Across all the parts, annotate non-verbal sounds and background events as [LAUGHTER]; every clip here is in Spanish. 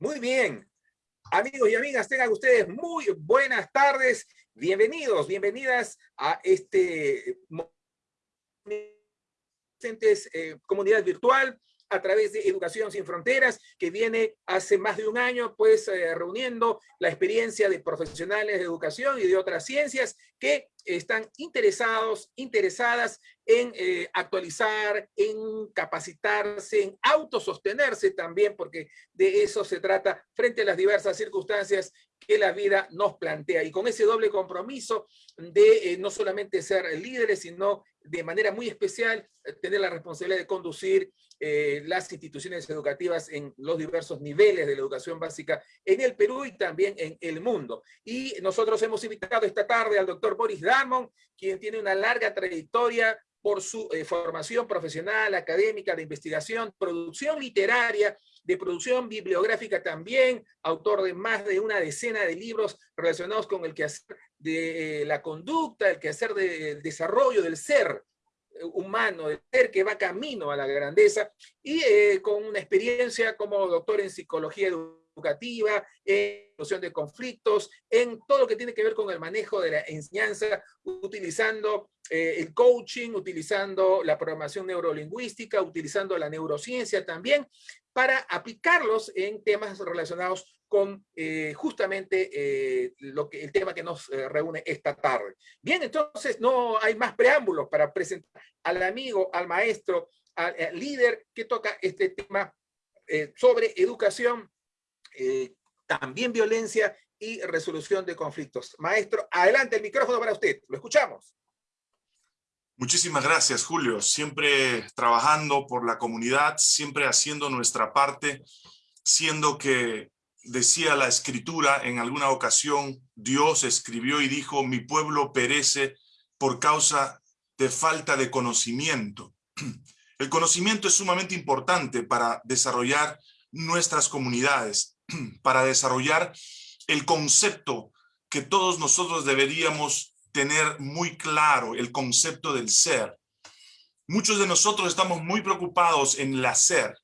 Muy bien. Amigos y amigas, tengan ustedes muy buenas tardes. Bienvenidos, bienvenidas a este eh, comunidad virtual a través de Educación Sin Fronteras, que viene hace más de un año, pues, eh, reuniendo la experiencia de profesionales de educación y de otras ciencias que están interesados, interesadas en eh, actualizar, en capacitarse, en autosostenerse también, porque de eso se trata frente a las diversas circunstancias que la vida nos plantea. Y con ese doble compromiso de eh, no solamente ser líderes, sino de manera muy especial tener la responsabilidad de conducir eh, las instituciones educativas en los diversos niveles de la educación básica en el Perú y también en el mundo. Y nosotros hemos invitado esta tarde al doctor Boris Darmon, quien tiene una larga trayectoria por su eh, formación profesional, académica, de investigación, producción literaria, de producción bibliográfica también, autor de más de una decena de libros relacionados con el quehacer de eh, la conducta, el quehacer del desarrollo del ser, humano, de ser que va camino a la grandeza, y eh, con una experiencia como doctor en psicología educativa, en solución de conflictos, en todo lo que tiene que ver con el manejo de la enseñanza, utilizando eh, el coaching, utilizando la programación neurolingüística, utilizando la neurociencia también, para aplicarlos en temas relacionados con eh, justamente eh, lo que, el tema que nos eh, reúne esta tarde. Bien, entonces no hay más preámbulos para presentar al amigo, al maestro, al, líder que toca este tema sobre educación, también violencia y resolución de conflictos. Maestro, adelante el micrófono para usted, lo escuchamos. Muchísimas gracias, Julio. Siempre trabajando por la comunidad, siempre haciendo nuestra parte, siendo que decía la escritura en alguna ocasión, Dios escribió y dijo, mi pueblo perece por causa de falta de conocimiento. El conocimiento es sumamente importante para desarrollar nuestras comunidades, para desarrollar el concepto que todos nosotros deberíamos tener muy claro, el concepto del ser. Muchos de nosotros estamos muy preocupados en el hacer.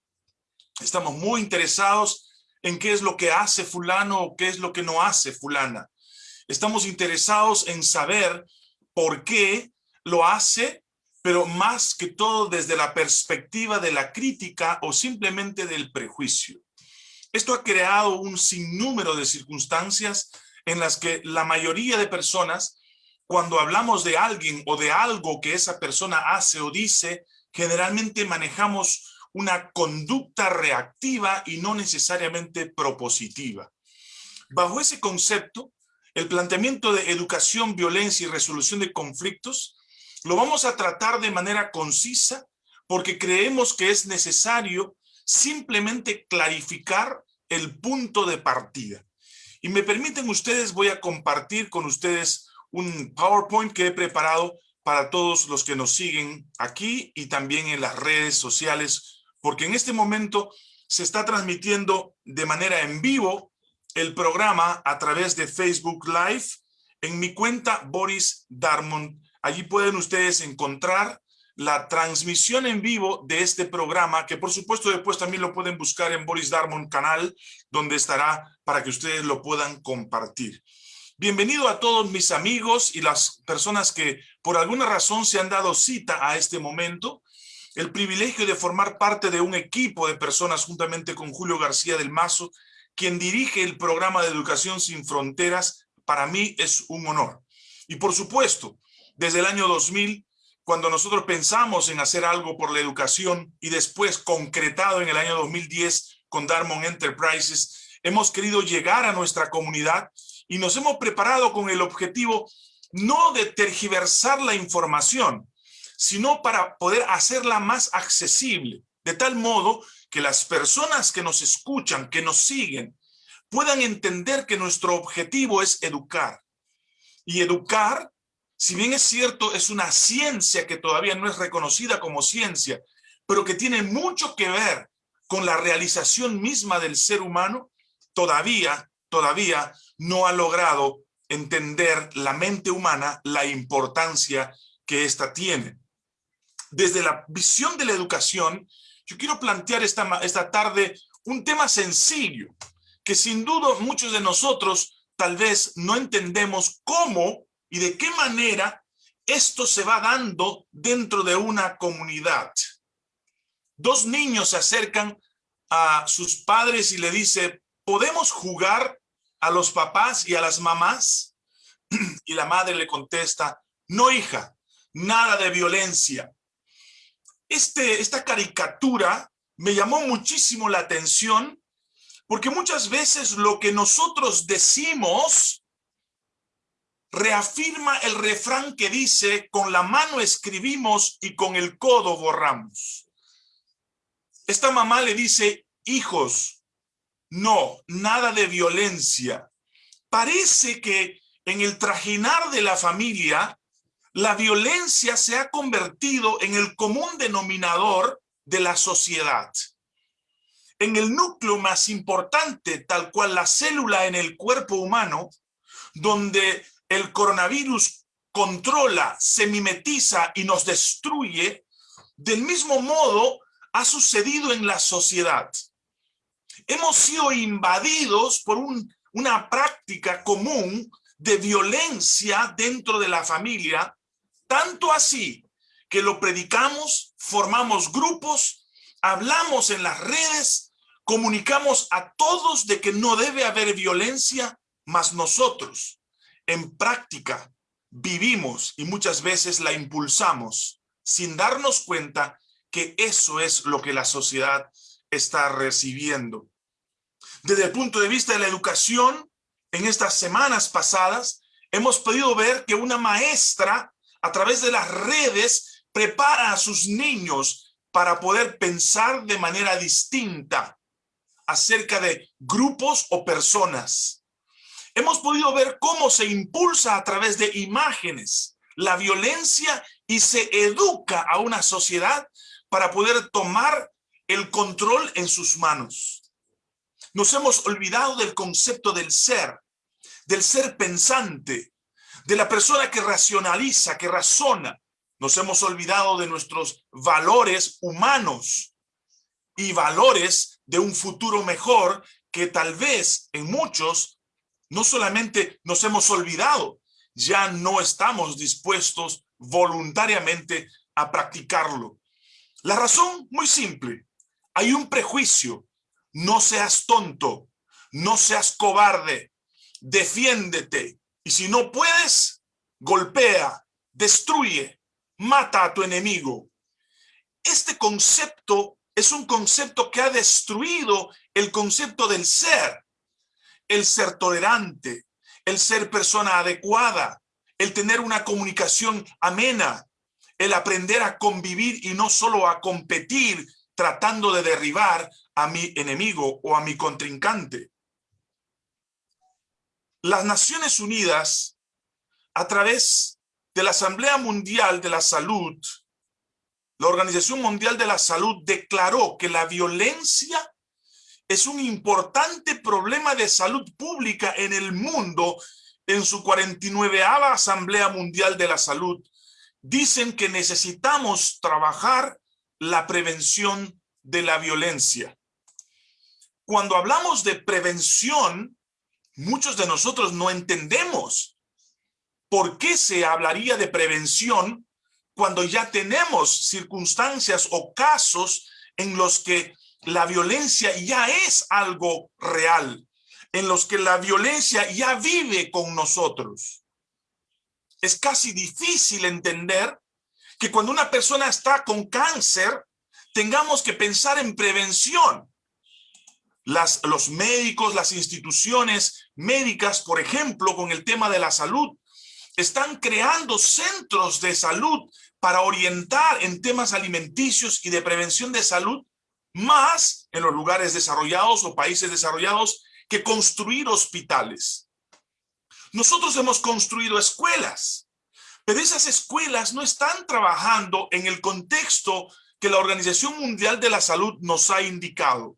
Estamos muy interesados en qué es lo que hace fulano o qué es lo que no hace fulana. Estamos interesados en saber por qué lo hace, pero más que todo desde la perspectiva de la crítica o simplemente del prejuicio. Esto ha creado un sinnúmero de circunstancias en las que la mayoría de personas, cuando hablamos de alguien o de algo que esa persona hace o dice, generalmente manejamos una conducta reactiva y no necesariamente propositiva. Bajo ese concepto, el planteamiento de educación, violencia y resolución de conflictos lo vamos a tratar de manera concisa porque creemos que es necesario simplemente clarificar el punto de partida. Y me permiten ustedes, voy a compartir con ustedes un PowerPoint que he preparado para todos los que nos siguen aquí y también en las redes sociales porque en este momento se está transmitiendo de manera en vivo el programa a través de Facebook Live en mi cuenta Boris Darmon. Allí pueden ustedes encontrar la transmisión en vivo de este programa, que por supuesto después también lo pueden buscar en Boris Darmon canal, donde estará para que ustedes lo puedan compartir. Bienvenido a todos mis amigos y las personas que por alguna razón se han dado cita a este momento el privilegio de formar parte de un equipo de personas juntamente con Julio García del Mazo, quien dirige el programa de Educación Sin Fronteras, para mí es un honor. Y por supuesto, desde el año 2000, cuando nosotros pensamos en hacer algo por la educación y después concretado en el año 2010 con Darmon Enterprises, hemos querido llegar a nuestra comunidad y nos hemos preparado con el objetivo no de tergiversar la información, sino para poder hacerla más accesible, de tal modo que las personas que nos escuchan, que nos siguen, puedan entender que nuestro objetivo es educar. Y educar, si bien es cierto, es una ciencia que todavía no es reconocida como ciencia, pero que tiene mucho que ver con la realización misma del ser humano, todavía, todavía no ha logrado entender la mente humana la importancia que ésta tiene desde la visión de la educación, yo quiero plantear esta, esta tarde un tema sencillo, que sin duda muchos de nosotros tal vez no entendemos cómo y de qué manera esto se va dando dentro de una comunidad. Dos niños se acercan a sus padres y le dice, ¿podemos jugar a los papás y a las mamás? [CLEARS THROAT] Y la madre le contesta, no hija, nada de violencia. Este, esta caricatura me llamó muchísimo la atención porque muchas veces lo que nosotros decimos reafirma el refrán que dice, con la mano escribimos y con el codo borramos. Esta mamá le dice, hijos, no, nada de violencia. Parece que en el trajinar de la familia, la violencia se ha convertido en el común denominador de la sociedad. En el núcleo más importante, tal cual la célula en el cuerpo humano, donde el coronavirus controla, se mimetiza y nos destruye, del mismo modo ha sucedido en la sociedad. Hemos sido invadidos por una práctica común de violencia dentro de la familia, tanto así que lo predicamos, formamos grupos, hablamos en las redes, comunicamos a todos de que no debe haber violencia, mas nosotros en práctica vivimos y muchas veces la impulsamos sin darnos cuenta que eso es lo que la sociedad está recibiendo. Desde el punto de vista de la educación, en estas semanas pasadas, hemos podido ver que una maestra a través de las redes prepara a sus niños para poder pensar de manera distinta acerca de grupos o personas hemos podido ver cómo se impulsa a través de imágenes la violencia y se educa a una sociedad para poder tomar el control en sus manos. Nos hemos olvidado del concepto del ser, del ser pensante, de la persona que racionaliza, que razona. Nos hemos olvidado de nuestros valores humanos y valores de un futuro mejor que tal vez en muchos no solamente nos hemos olvidado, ya no estamos dispuestos voluntariamente a practicarlo. La razón muy simple, hay un prejuicio, no seas tonto, no seas cobarde, defiéndete y si no puedes, golpea, destruye, mata a tu enemigo. Este concepto es un concepto que ha destruido el concepto del ser el ser tolerante, el ser persona adecuada, el tener una comunicación amena, el aprender a convivir y no solo a competir tratando de derribar a mi enemigo o a mi contrincante. Las Naciones Unidas, a través de la Asamblea Mundial de la Salud, la Organización Mundial de la Salud declaró que la violencia es un importante problema de salud pública en el mundo en su 49 Asamblea Mundial de la Salud. Dicen que necesitamos trabajar la prevención de la violencia. Cuando hablamos de prevención, muchos de nosotros no entendemos por qué se hablaría de prevención cuando ya tenemos circunstancias o casos en los que la violencia ya es algo real, en los que la violencia ya vive con nosotros. Es casi difícil entender que cuando una persona está con cáncer, tengamos que pensar en prevención. Las, los médicos, las instituciones médicas, por ejemplo, con el tema de la salud, están creando centros de salud para orientar en temas alimenticios y de prevención de salud más en los lugares desarrollados o países desarrollados que construir hospitales. Nosotros hemos construido escuelas, pero esas escuelas no están trabajando en el contexto que la Organización Mundial de la Salud nos ha indicado,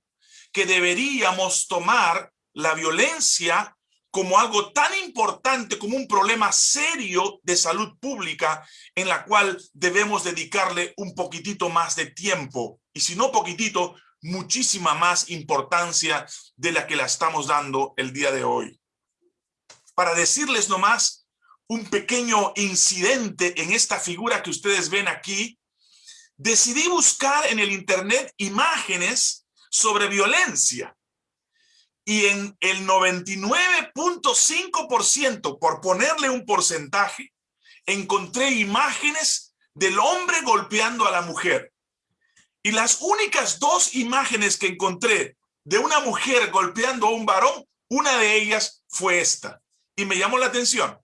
que deberíamos tomar la violencia como algo tan importante como un problema serio de salud pública en la cual debemos dedicarle un poquitito más de tiempo y si no poquitito, muchísima más importancia de la que la estamos dando el día de hoy. Para decirles nomás un pequeño incidente en esta figura que ustedes ven aquí, decidí buscar en el internet imágenes sobre violencia. Y en el 99.5%, por ponerle un porcentaje, encontré imágenes del hombre golpeando a la mujer. Y las únicas dos imágenes que encontré de una mujer golpeando a un varón, una de ellas fue esta. Y me llamó la atención.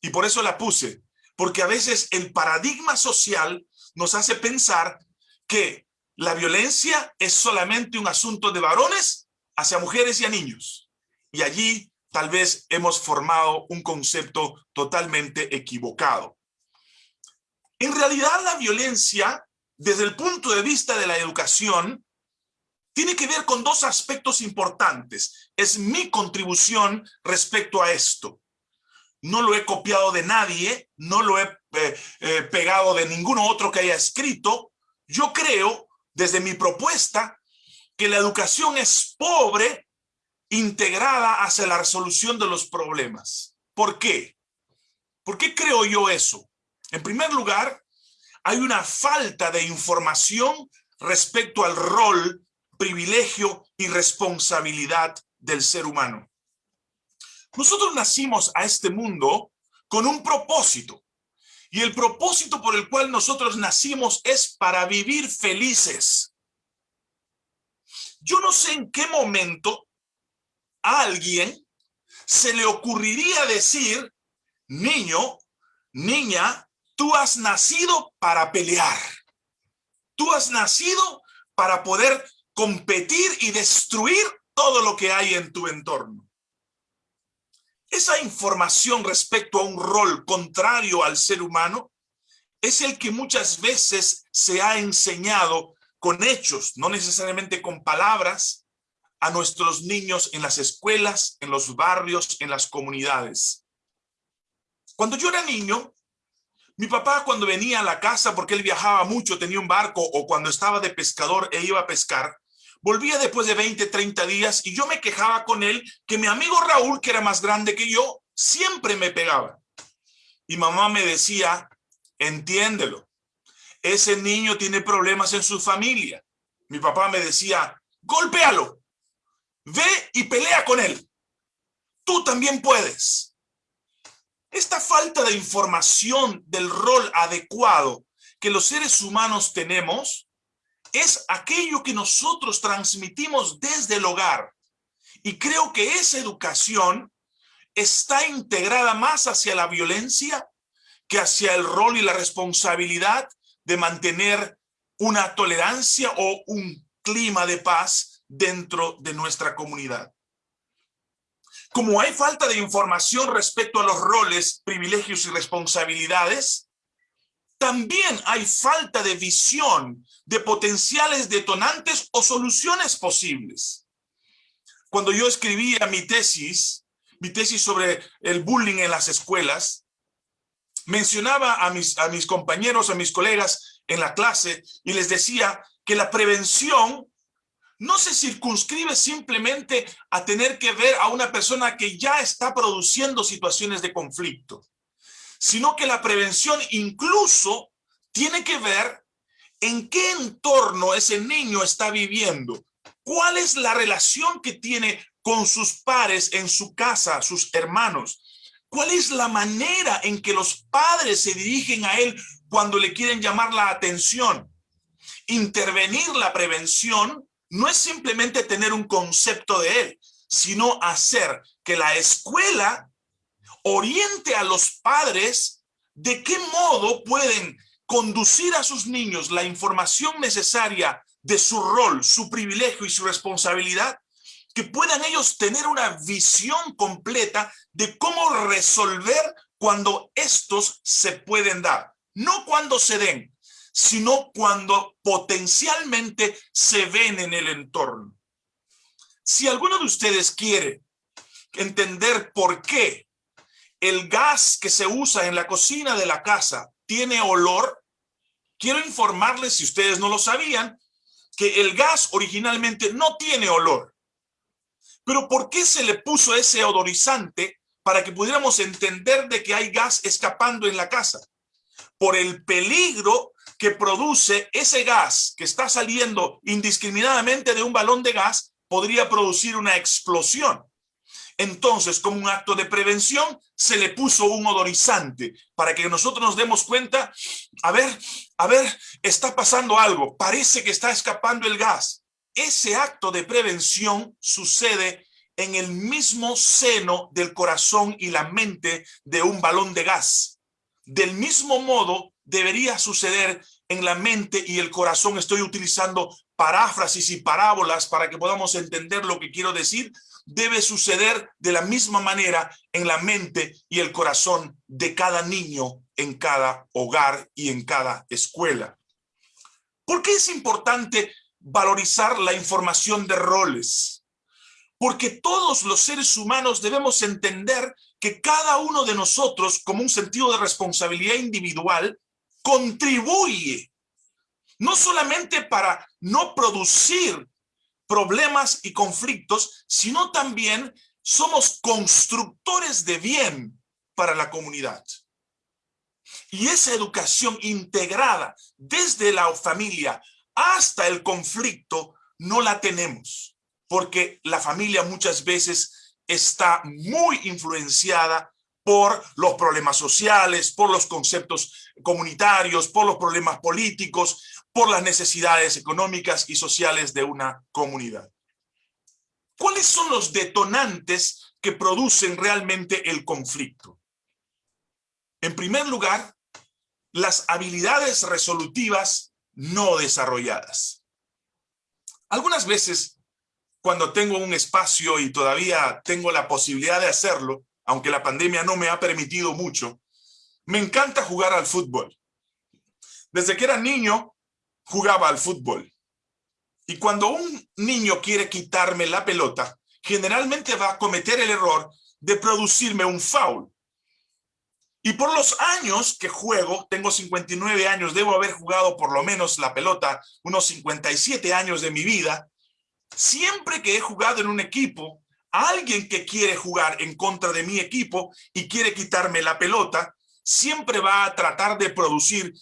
Y por eso la puse. Porque a veces el paradigma social nos hace pensar que la violencia es solamente un asunto de varones hacia mujeres y a niños. Y allí tal vez hemos formado un concepto totalmente equivocado. En realidad la violencia, desde el punto de vista de la educación, tiene que ver con dos aspectos importantes. Es mi contribución respecto a esto. No lo he copiado de nadie, no lo he eh, eh, pegado de ninguno otro que haya escrito. Yo creo, desde mi propuesta, que la educación es pobre integrada hacia la resolución de los problemas. ¿Por qué? ¿Por qué creo yo eso? En primer lugar, hay una falta de información respecto al rol, privilegio y responsabilidad del ser humano. Nosotros nacimos a este mundo con un propósito. Y el propósito por el cual nosotros nacimos es para vivir felices. Yo no sé en qué momento a alguien se le ocurriría decir, niño, niña, Tú has nacido para pelear. Tú has nacido para poder competir y destruir todo lo que hay en tu entorno. Esa información respecto a un rol contrario al ser humano es el que muchas veces se ha enseñado con hechos, no necesariamente con palabras, a nuestros niños en las escuelas, en los barrios, en las comunidades. Cuando yo era niño, mi papá cuando venía a la casa, porque él viajaba mucho, tenía un barco, o cuando estaba de pescador e iba a pescar, volvía después de 20, 30 días y yo me quejaba con él que mi amigo Raúl, que era más grande que yo, siempre me pegaba. Y mamá me decía, entiéndelo, ese niño tiene problemas en su familia. Mi papá me decía, golpéalo, ve y pelea con él. Tú también puedes. Esta falta de información del rol adecuado que los seres humanos tenemos es aquello que nosotros transmitimos desde el hogar. Y creo que esa educación está integrada más hacia la violencia que hacia el rol y la responsabilidad de mantener una tolerancia o un clima de paz dentro de nuestra comunidad. Como hay falta de información respecto a los roles, privilegios y responsabilidades, también hay falta de visión de potenciales detonantes o soluciones posibles. Cuando yo escribía mi tesis, mi tesis sobre el bullying en las escuelas, mencionaba a mis, a mis compañeros, a mis colegas en la clase y les decía que la prevención no se circunscribe simplemente a tener que ver a una persona que ya está produciendo situaciones de conflicto, sino que la prevención incluso tiene que ver en qué entorno ese niño está viviendo, cuál es la relación que tiene con sus pares en su casa, sus hermanos, cuál es la manera en que los padres se dirigen a él cuando le quieren llamar la atención. Intervenir la prevención no es simplemente tener un concepto de él, sino hacer que la escuela oriente a los padres de qué modo pueden conducir a sus niños la información necesaria de su rol, su privilegio y su responsabilidad, que puedan ellos tener una visión completa de cómo resolver cuando estos se pueden dar, no cuando se den, sino cuando potencialmente se ven en el entorno. Si alguno de ustedes quiere entender por qué el gas que se usa en la cocina de la casa tiene olor, quiero informarles, si ustedes no lo sabían, que el gas originalmente no tiene olor. Pero ¿por qué se le puso ese odorizante para que pudiéramos entender de que hay gas escapando en la casa? Por el peligro que produce ese gas que está saliendo indiscriminadamente de un balón de gas, podría producir una explosión. Entonces, como un acto de prevención, se le puso un odorizante para que nosotros nos demos cuenta, a ver, a ver, está pasando algo, parece que está escapando el gas. Ese acto de prevención sucede en el mismo seno del corazón y la mente de un balón de gas. Del mismo modo debería suceder en la mente y el corazón. Estoy utilizando paráfrasis y parábolas para que podamos entender lo que quiero decir, debe suceder de la misma manera en la mente y el corazón de cada niño en cada hogar y en cada escuela. ¿Por qué es importante valorizar la información de roles? Porque todos los seres humanos debemos entender que cada uno de nosotros, como un sentido de responsabilidad individual, contribuye no solamente para no producir problemas y conflictos, sino también somos constructores de bien para la comunidad. Y esa educación integrada desde la familia hasta el conflicto no la tenemos, porque la familia muchas veces está muy influenciada por los problemas sociales, por los conceptos comunitarios, por los problemas políticos, por las necesidades económicas y sociales de una comunidad. ¿Cuáles son los detonantes que producen realmente el conflicto? En primer lugar, las habilidades resolutivas no desarrolladas. Algunas veces, cuando tengo un espacio y todavía tengo la posibilidad de hacerlo, aunque la pandemia no me ha permitido mucho, me encanta jugar al fútbol. Desde que era niño, jugaba al fútbol. Y cuando un niño quiere quitarme la pelota, generalmente va a cometer el error de producirme un foul. Y por los años que juego, tengo 59 años, debo haber jugado por lo menos la pelota unos 57 años de mi vida, siempre que he jugado en un equipo, alguien que quiere jugar en contra de mi equipo y quiere quitarme la pelota, siempre va a tratar de producir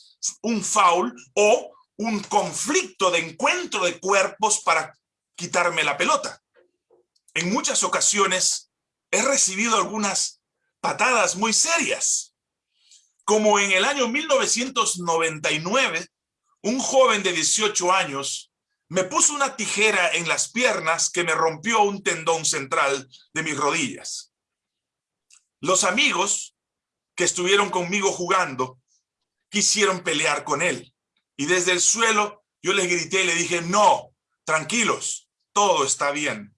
un foul o un conflicto de encuentro de cuerpos para quitarme la pelota. En muchas ocasiones he recibido algunas patadas muy serias. Como en el año 1999, un joven de 18 años me puso una tijera en las piernas que me rompió un tendón central de mis rodillas. Los amigos que estuvieron conmigo jugando quisieron pelear con él. Y desde el suelo yo les grité y le dije, no, tranquilos, todo está bien.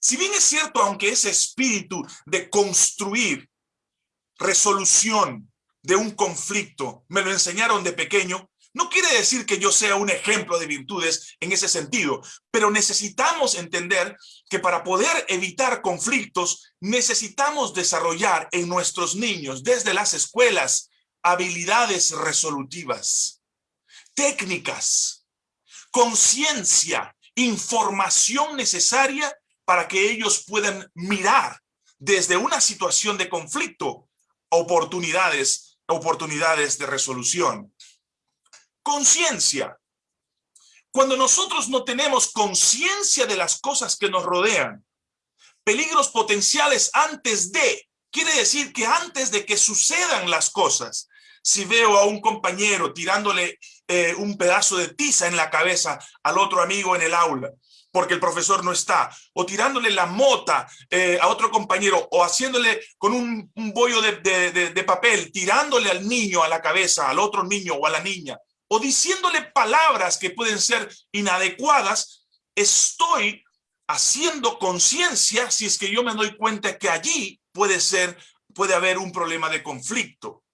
Si bien es cierto, aunque ese espíritu de construir resolución de un conflicto me lo enseñaron de pequeño, no quiere decir que yo sea un ejemplo de virtudes en ese sentido, pero necesitamos entender que para poder evitar conflictos necesitamos desarrollar en nuestros niños desde las escuelas habilidades resolutivas técnicas, conciencia, información necesaria para que ellos puedan mirar desde una situación de conflicto oportunidades, oportunidades de resolución. Conciencia. Cuando nosotros no tenemos conciencia de las cosas que nos rodean, peligros potenciales antes de, quiere decir que antes de que sucedan las cosas, si veo a un compañero tirándole eh, un pedazo de tiza en la cabeza al otro amigo en el aula, porque el profesor no está, o tirándole la mota eh, a otro compañero, o haciéndole con un, bollo de, de papel, tirándole al niño a la cabeza, al otro niño o a la niña, o diciéndole palabras que pueden ser inadecuadas, estoy haciendo conciencia si es que yo me doy cuenta que allí puede ser, puede haber un problema de conflicto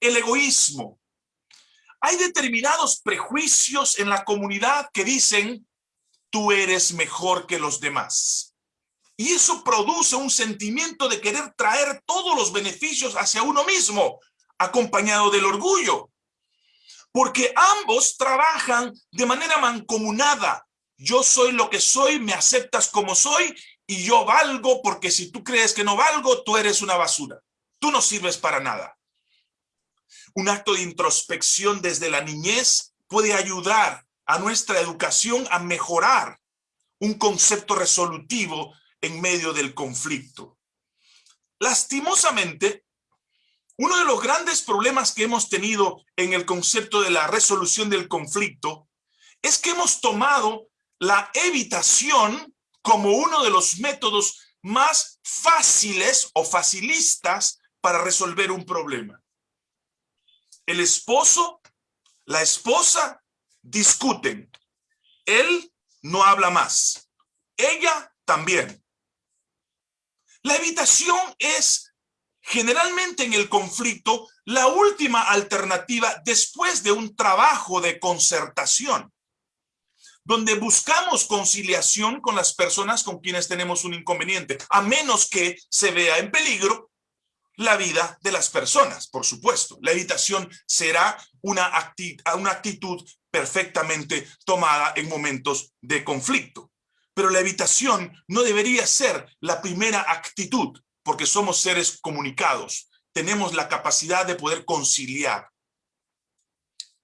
el egoísmo. Hay determinados prejuicios en la comunidad que dicen, tú eres mejor que los demás. Y eso produce un sentimiento de querer traer todos los beneficios hacia uno mismo, acompañado del orgullo. porque ambos trabajan de manera mancomunada. Yo soy lo que soy, me aceptas como soy y yo valgo porque si tú crees que no valgo, tú eres una basura. Tú no sirves para nada. Un acto de introspección desde la niñez puede ayudar a nuestra educación a mejorar un concepto resolutivo en medio del conflicto. Lastimosamente, uno de los grandes problemas que hemos tenido en el concepto de la resolución del conflicto es que hemos tomado la evitación como uno de los métodos más fáciles o facilistas para resolver un problema. El esposo, la esposa discuten. Él no habla más. Ella también. La evitación es generalmente en el conflicto la última alternativa después de un trabajo de concertación, donde buscamos conciliación con las personas con quienes tenemos un inconveniente, a menos que se vea en peligro la vida de las personas, por supuesto. La evitación será una, una actitud perfectamente tomada en momentos de conflicto. Pero la evitación no debería ser la primera actitud, porque somos seres comunicados. Tenemos la capacidad de poder conciliar.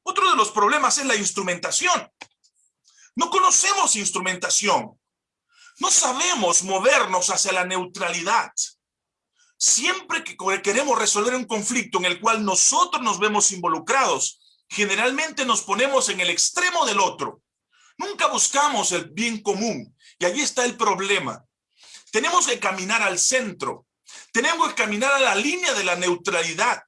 Otro de los problemas es la instrumentación. No conocemos instrumentación. No sabemos movernos hacia la neutralidad. Siempre que queremos resolver un conflicto en el cual nosotros nos vemos involucrados, generalmente nos ponemos en el extremo del otro. Nunca buscamos el bien común. Y allí está el problema. Tenemos que caminar al centro. Tenemos que caminar a la línea de la neutralidad.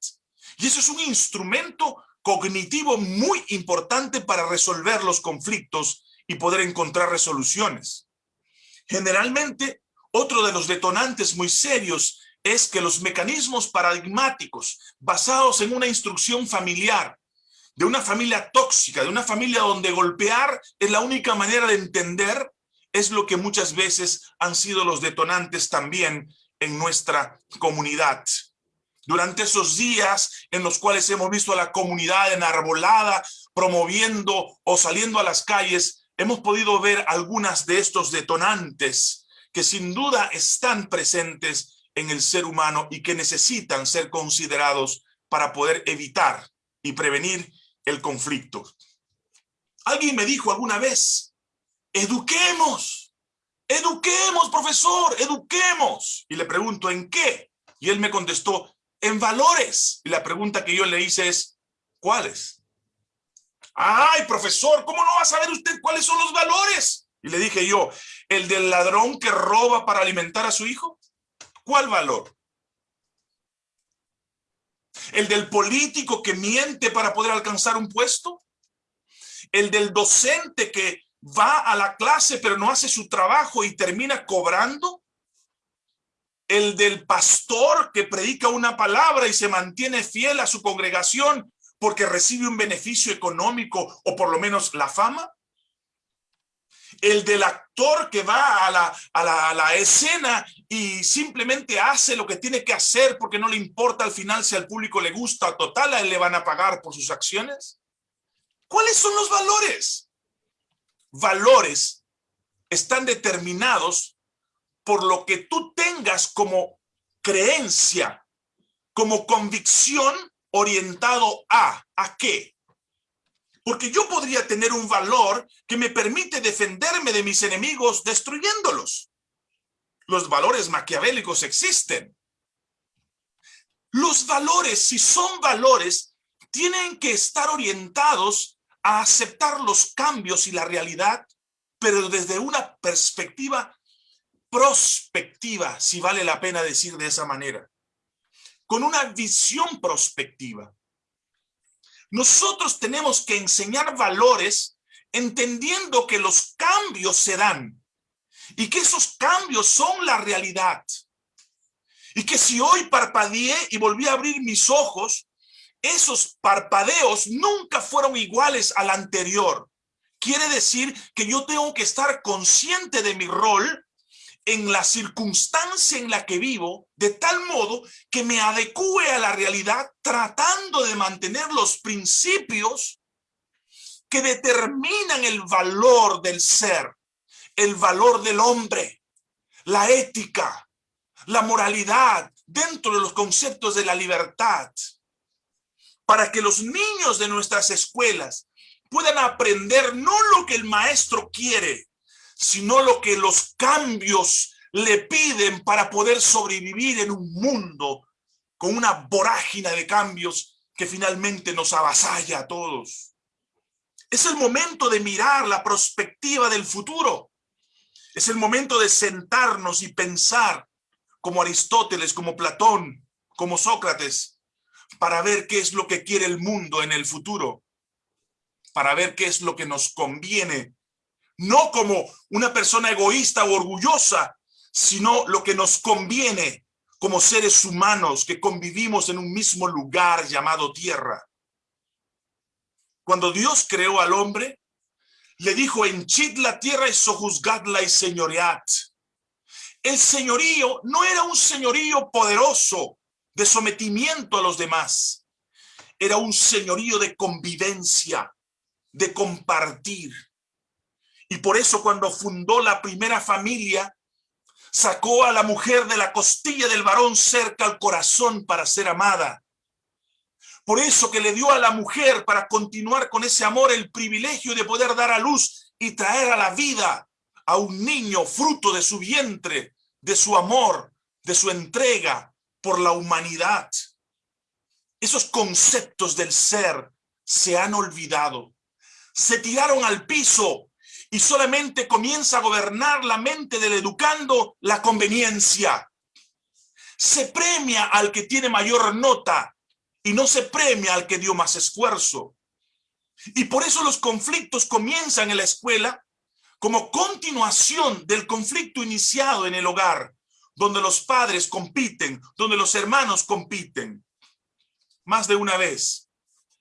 Y eso es un instrumento cognitivo muy importante para resolver los conflictos y poder encontrar resoluciones. Generalmente, otro de los detonantes muy serios es que los mecanismos paradigmáticos basados en una instrucción familiar, de una familia tóxica, de una familia donde golpear es la única manera de entender, es lo que muchas veces han sido los detonantes también en nuestra comunidad. Durante esos días en los cuales hemos visto a la comunidad enarbolada, promoviendo o saliendo a las calles, hemos podido ver algunas de estos detonantes que sin duda están presentes en el ser humano y que necesitan ser considerados para poder evitar y prevenir el conflicto. Alguien me dijo alguna vez, eduquemos, eduquemos, profesor, eduquemos. Y le pregunto, ¿en qué? Y él me contestó, en valores. Y la pregunta que yo le hice es, ¿cuáles? Ay, profesor, ¿cómo no va a saber usted cuáles son los valores? Y le dije yo, ¿el del ladrón que roba para alimentar a su hijo? ¿Cuál valor? ¿El del político que miente para poder alcanzar un puesto? ¿El del docente que va a la clase pero no hace su trabajo y termina cobrando? ¿El del pastor que predica una palabra y se mantiene fiel a su congregación porque recibe un beneficio económico o por lo menos la fama? El del actor que va a la, a, la, escena y simplemente hace lo que tiene que hacer porque no le importa al final si al público le gusta, total, a él le van a pagar por sus acciones. ¿Cuáles son los valores? Valores están determinados por lo que tú tengas como creencia, como convicción orientado a, ¿a qué? Porque yo podría tener un valor que me permite defenderme de mis enemigos destruyéndolos. Los valores maquiavélicos existen. Los valores, si son valores, tienen que estar orientados a aceptar los cambios y la realidad, pero desde una perspectiva prospectiva, si vale la pena decir de esa manera, con una visión prospectiva. Nosotros tenemos que enseñar valores entendiendo que los cambios se dan y que esos cambios son la realidad. Y que si hoy parpadeé y volví a abrir mis ojos, esos parpadeos nunca fueron iguales al anterior. Quiere decir que yo tengo que estar consciente de mi rol en la circunstancia en la que vivo, de tal modo que me adecue a la realidad tratando de mantener los principios que determinan el valor del ser, el valor del hombre, la ética, la moralidad, dentro de los conceptos de la libertad, para que los niños de nuestras escuelas puedan aprender no lo que el maestro quiere, sino lo que los cambios le piden para poder sobrevivir en un mundo con una vorágine de cambios que finalmente nos avasalla a todos. Es el momento de mirar la perspectiva del futuro. Es el momento de sentarnos y pensar como Aristóteles, como Platón, como Sócrates, para ver qué es lo que quiere el mundo en el futuro, para ver qué es lo que nos conviene, no como una persona egoísta o orgullosa, sino lo que nos conviene como seres humanos que convivimos en un mismo lugar llamado tierra. Cuando Dios creó al hombre, le dijo, henchid la tierra y sojuzgadla y señoread. El señorío no era un señorío poderoso de sometimiento a los demás. Era un señorío de convivencia, de compartir. Y por eso cuando fundó la primera familia, sacó a la mujer de la costilla del varón cerca al corazón para ser amada. Por eso que le dio a la mujer para continuar con ese amor el privilegio de poder dar a luz y traer a la vida a un niño fruto de su vientre, de su amor, de su entrega por la humanidad. Esos conceptos del ser se han olvidado. Se tiraron al piso y solamente comienza a gobernar la mente del educando la conveniencia. Se premia al que tiene mayor nota y no se premia al que dio más esfuerzo. Y por eso los conflictos comienzan en la escuela como continuación del conflicto iniciado en el hogar, donde los padres compiten, donde los hermanos compiten. Más de una vez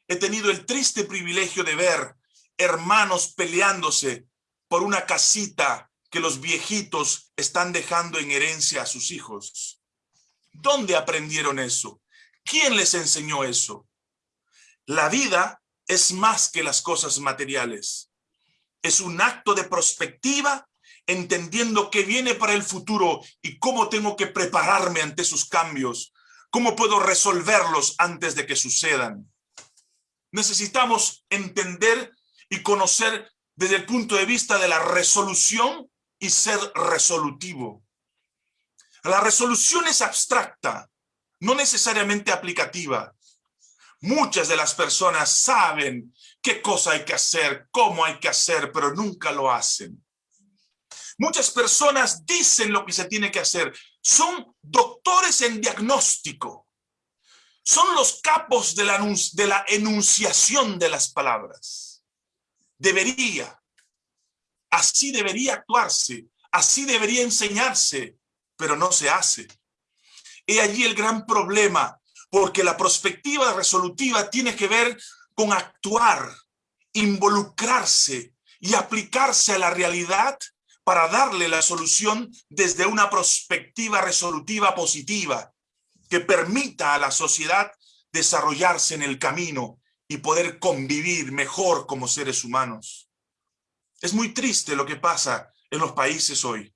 he tenido el triste privilegio de ver hermanos peleándose por una casita que los viejitos están dejando en herencia a sus hijos. ¿Dónde aprendieron eso? ¿Quién les enseñó eso? La vida es más que las cosas materiales. Es un acto de prospectiva, entendiendo qué viene para el futuro y cómo tengo que prepararme ante sus cambios, cómo puedo resolverlos antes de que sucedan. Necesitamos entender y conocer desde el punto de vista de la resolución y ser resolutivo. La resolución es abstracta, no necesariamente aplicativa. Muchas de las personas saben qué cosa hay que hacer, cómo hay que hacer, pero nunca lo hacen. Muchas personas dicen lo que se tiene que hacer. Son doctores en diagnóstico. Son los capos de la, enunciación de las palabras debería, así debería actuarse, así debería enseñarse, pero no se hace. He allí el gran problema, porque la perspectiva resolutiva tiene que ver con actuar, involucrarse y aplicarse a la realidad para darle la solución desde una perspectiva resolutiva positiva que permita a la sociedad desarrollarse en el camino y poder convivir mejor como seres humanos. Es muy triste lo que pasa en los países hoy.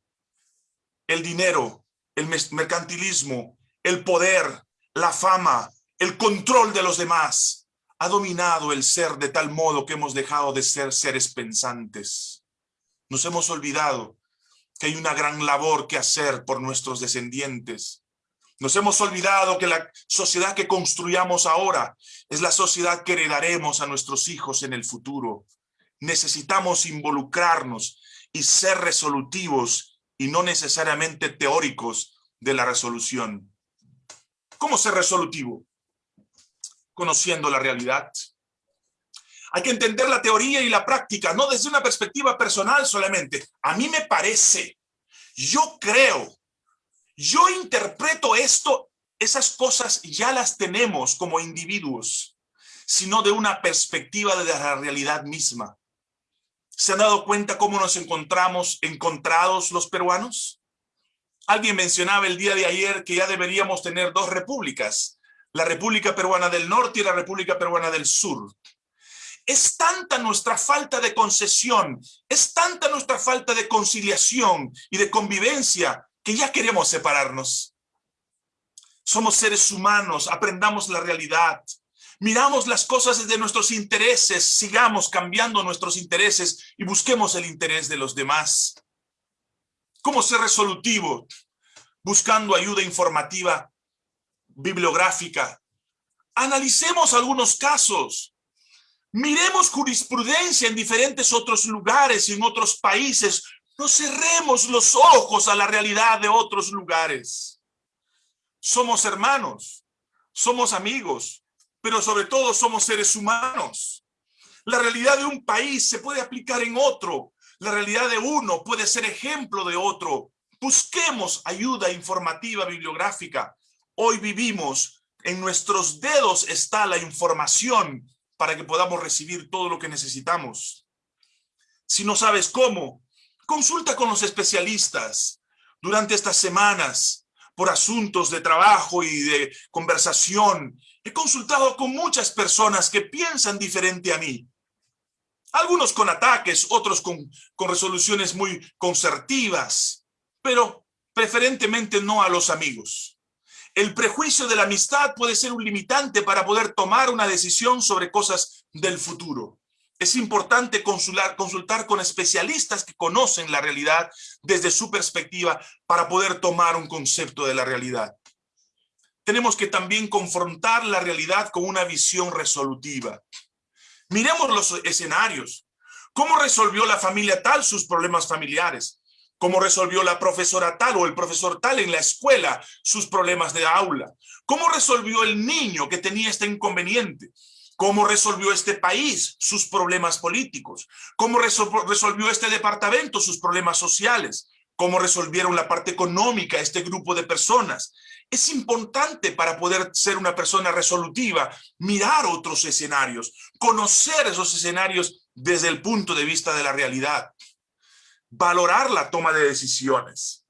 El dinero, el mercantilismo, el poder, la fama, el control de los demás ha dominado el ser de tal modo que hemos dejado de ser seres pensantes. Nos hemos olvidado que hay una gran labor que hacer por nuestros descendientes, nos hemos olvidado que la sociedad que construyamos ahora es la sociedad que heredaremos a nuestros hijos en el futuro. Necesitamos involucrarnos y ser resolutivos y no necesariamente teóricos de la resolución. ¿Cómo ser resolutivo? Conociendo la realidad. Hay que entender la teoría y la práctica, no desde una perspectiva personal solamente. A mí me parece, yo creo, yo interpreto esto, esas cosas ya las tenemos como individuos, sino de una perspectiva de la realidad misma. ¿Se han dado cuenta cómo nos encontramos encontrados los peruanos? Alguien mencionaba el día de ayer que ya deberíamos tener dos repúblicas, la República Peruana del Norte y la República Peruana del Sur. Es tanta nuestra falta de concesión, es tanta nuestra falta de conciliación y de convivencia que ya queremos separarnos. Somos seres humanos, aprendamos la realidad. Miramos las cosas desde nuestros intereses, sigamos cambiando nuestros intereses y busquemos el interés de los demás. ¿Cómo ser resolutivo? Buscando ayuda informativa, bibliográfica. Analicemos algunos casos. Miremos jurisprudencia en diferentes otros lugares y en otros países. No cerremos los ojos a la realidad de otros lugares somos hermanos, somos amigos, pero sobre todo somos seres humanos. La realidad de un país se puede aplicar en otro. La realidad de uno puede ser ejemplo de otro. Busquemos ayuda informativa bibliográfica. Hoy vivimos, en nuestros dedos está la información para que podamos recibir todo lo que necesitamos. Si no sabes cómo, consulta con los especialistas. Durante estas semanas por asuntos de trabajo y de conversación. He consultado con muchas personas que piensan diferente a mí. Algunos con ataques, otros con, con resoluciones muy concertivas, pero preferentemente no a los amigos. El prejuicio de la amistad puede ser un limitante para poder tomar una decisión sobre cosas del futuro es importante consultar, con especialistas que conocen la realidad desde su perspectiva para poder tomar un concepto de la realidad. Tenemos que también confrontar la realidad con una visión resolutiva. Miremos los escenarios. ¿Cómo resolvió la familia tal sus problemas familiares? ¿Cómo resolvió la profesora tal o el profesor tal en la escuela sus problemas de aula? ¿Cómo resolvió el niño que tenía este inconveniente? ¿Cómo resolvió este país sus problemas políticos? ¿Cómo resolvió este departamento sus problemas sociales? ¿Cómo resolvieron la parte económica este grupo de personas? Es importante para poder ser una persona resolutiva, mirar otros escenarios, conocer esos escenarios desde el punto de vista de la realidad, valorar la toma de decisiones.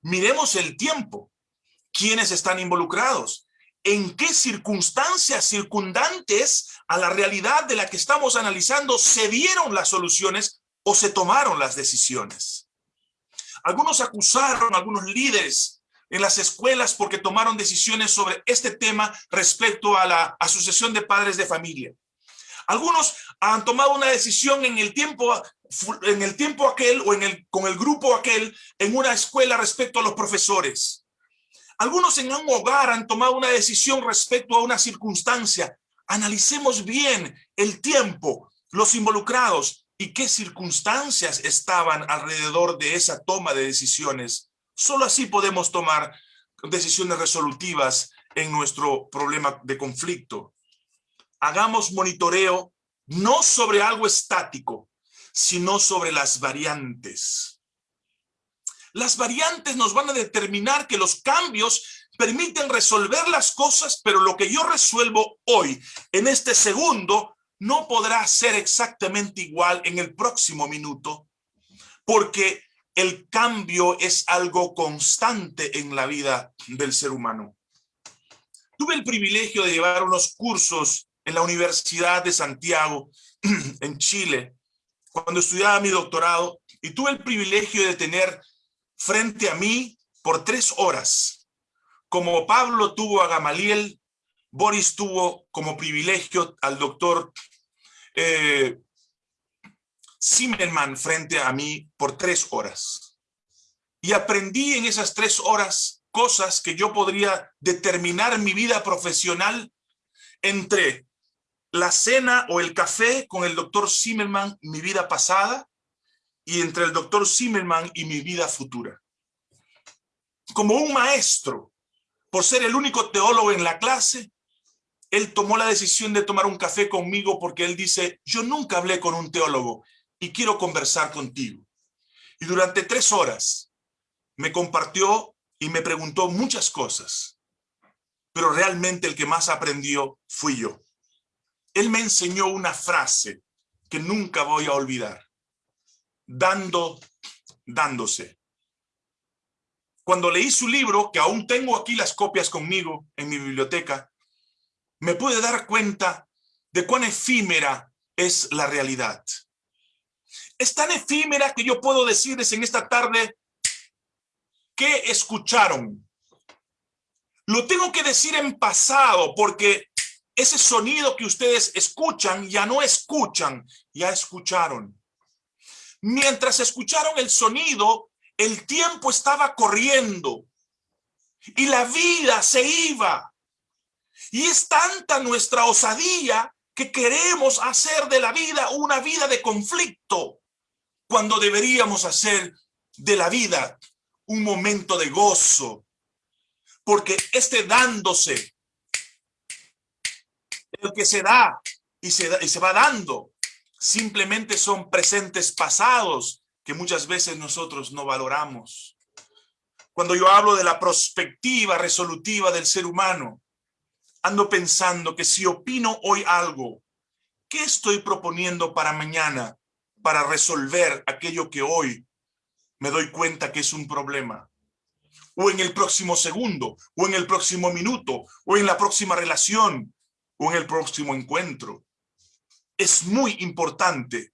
Miremos el tiempo, quiénes están involucrados, en qué circunstancias circundantes a la realidad de la que estamos analizando se dieron las soluciones o se tomaron las decisiones. Algunos acusaron a algunos líderes en las escuelas porque tomaron decisiones sobre este tema respecto a la asociación de padres de familia. Algunos han tomado una decisión en el tiempo, en el tiempo aquel o en el, con el grupo aquel en una escuela respecto a los profesores. Algunos en un hogar han tomado una decisión respecto a una circunstancia. Analicemos bien el tiempo, los involucrados y qué circunstancias estaban alrededor de esa toma de decisiones. Solo así podemos tomar decisiones resolutivas en nuestro problema de conflicto. Hagamos monitoreo no sobre algo estático, sino sobre las variantes. Las variantes nos van a determinar que los cambios permiten resolver las cosas, pero lo que yo resuelvo hoy, en este segundo, no podrá ser exactamente igual en el próximo minuto, porque el cambio es algo constante en la vida del ser humano. Tuve el privilegio de llevar unos cursos en la Universidad de Santiago, [CLEARS THROAT] en Chile, cuando estudiaba mi doctorado, y tuve el privilegio de tener frente a mí por tres horas. Como Pablo tuvo a Gamaliel, Boris tuvo como privilegio al doctor eh, Zimmerman frente a mí por tres horas. Y aprendí en esas tres horas cosas que yo podría determinar mi vida profesional entre la cena o el café con el doctor Zimmerman, mi vida pasada, y entre el doctor Zimmerman y mi vida futura. Como un maestro, por ser el único teólogo en la clase, él tomó la decisión de tomar un café conmigo porque él dice, yo nunca hablé con un teólogo y quiero conversar contigo. Y durante tres horas me compartió y me preguntó muchas cosas, pero realmente el que más aprendió fui yo. Él me enseñó una frase que nunca voy a olvidar dando, dándose. Cuando leí su libro, que aún tengo aquí las copias conmigo en mi biblioteca, me pude dar cuenta de cuán efímera es la realidad. Es tan efímera que yo puedo decirles en esta tarde que escucharon. Lo tengo que decir en pasado porque ese sonido que ustedes escuchan ya no escuchan, ya escucharon. Mientras escucharon el sonido, el tiempo estaba corriendo y la vida se iba. Y es tanta nuestra osadía que queremos hacer de la vida una vida de conflicto, cuando deberíamos hacer de la vida un momento de gozo, porque este dándose, el que se da y se, y se va dando, simplemente son presentes pasados que muchas veces nosotros no valoramos. Cuando yo hablo de la perspectiva resolutiva del ser humano, ando pensando que si opino hoy algo, ¿qué estoy proponiendo para mañana para resolver aquello que hoy me doy cuenta que es un problema? O en el próximo segundo, o en el próximo minuto, o en la próxima relación, o en el próximo encuentro. Es muy importante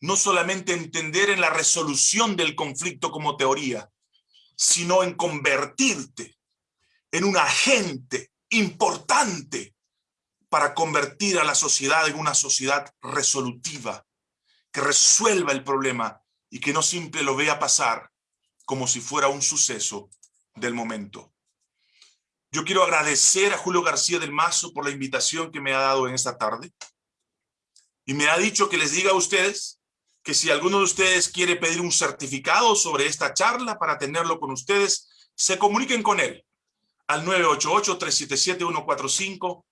no solamente entender en la resolución del conflicto como teoría, sino en convertirte en un agente importante para convertir a la sociedad en una sociedad resolutiva, que resuelva el problema y que no simple lo vea pasar como si fuera un suceso del momento. Yo quiero agradecer a Julio García del Mazo por la invitación que me ha dado en esta tarde. Y me ha dicho que les diga a ustedes que si alguno de ustedes quiere pedir un certificado sobre esta charla para tenerlo con ustedes, se comuniquen con él al 988-377-145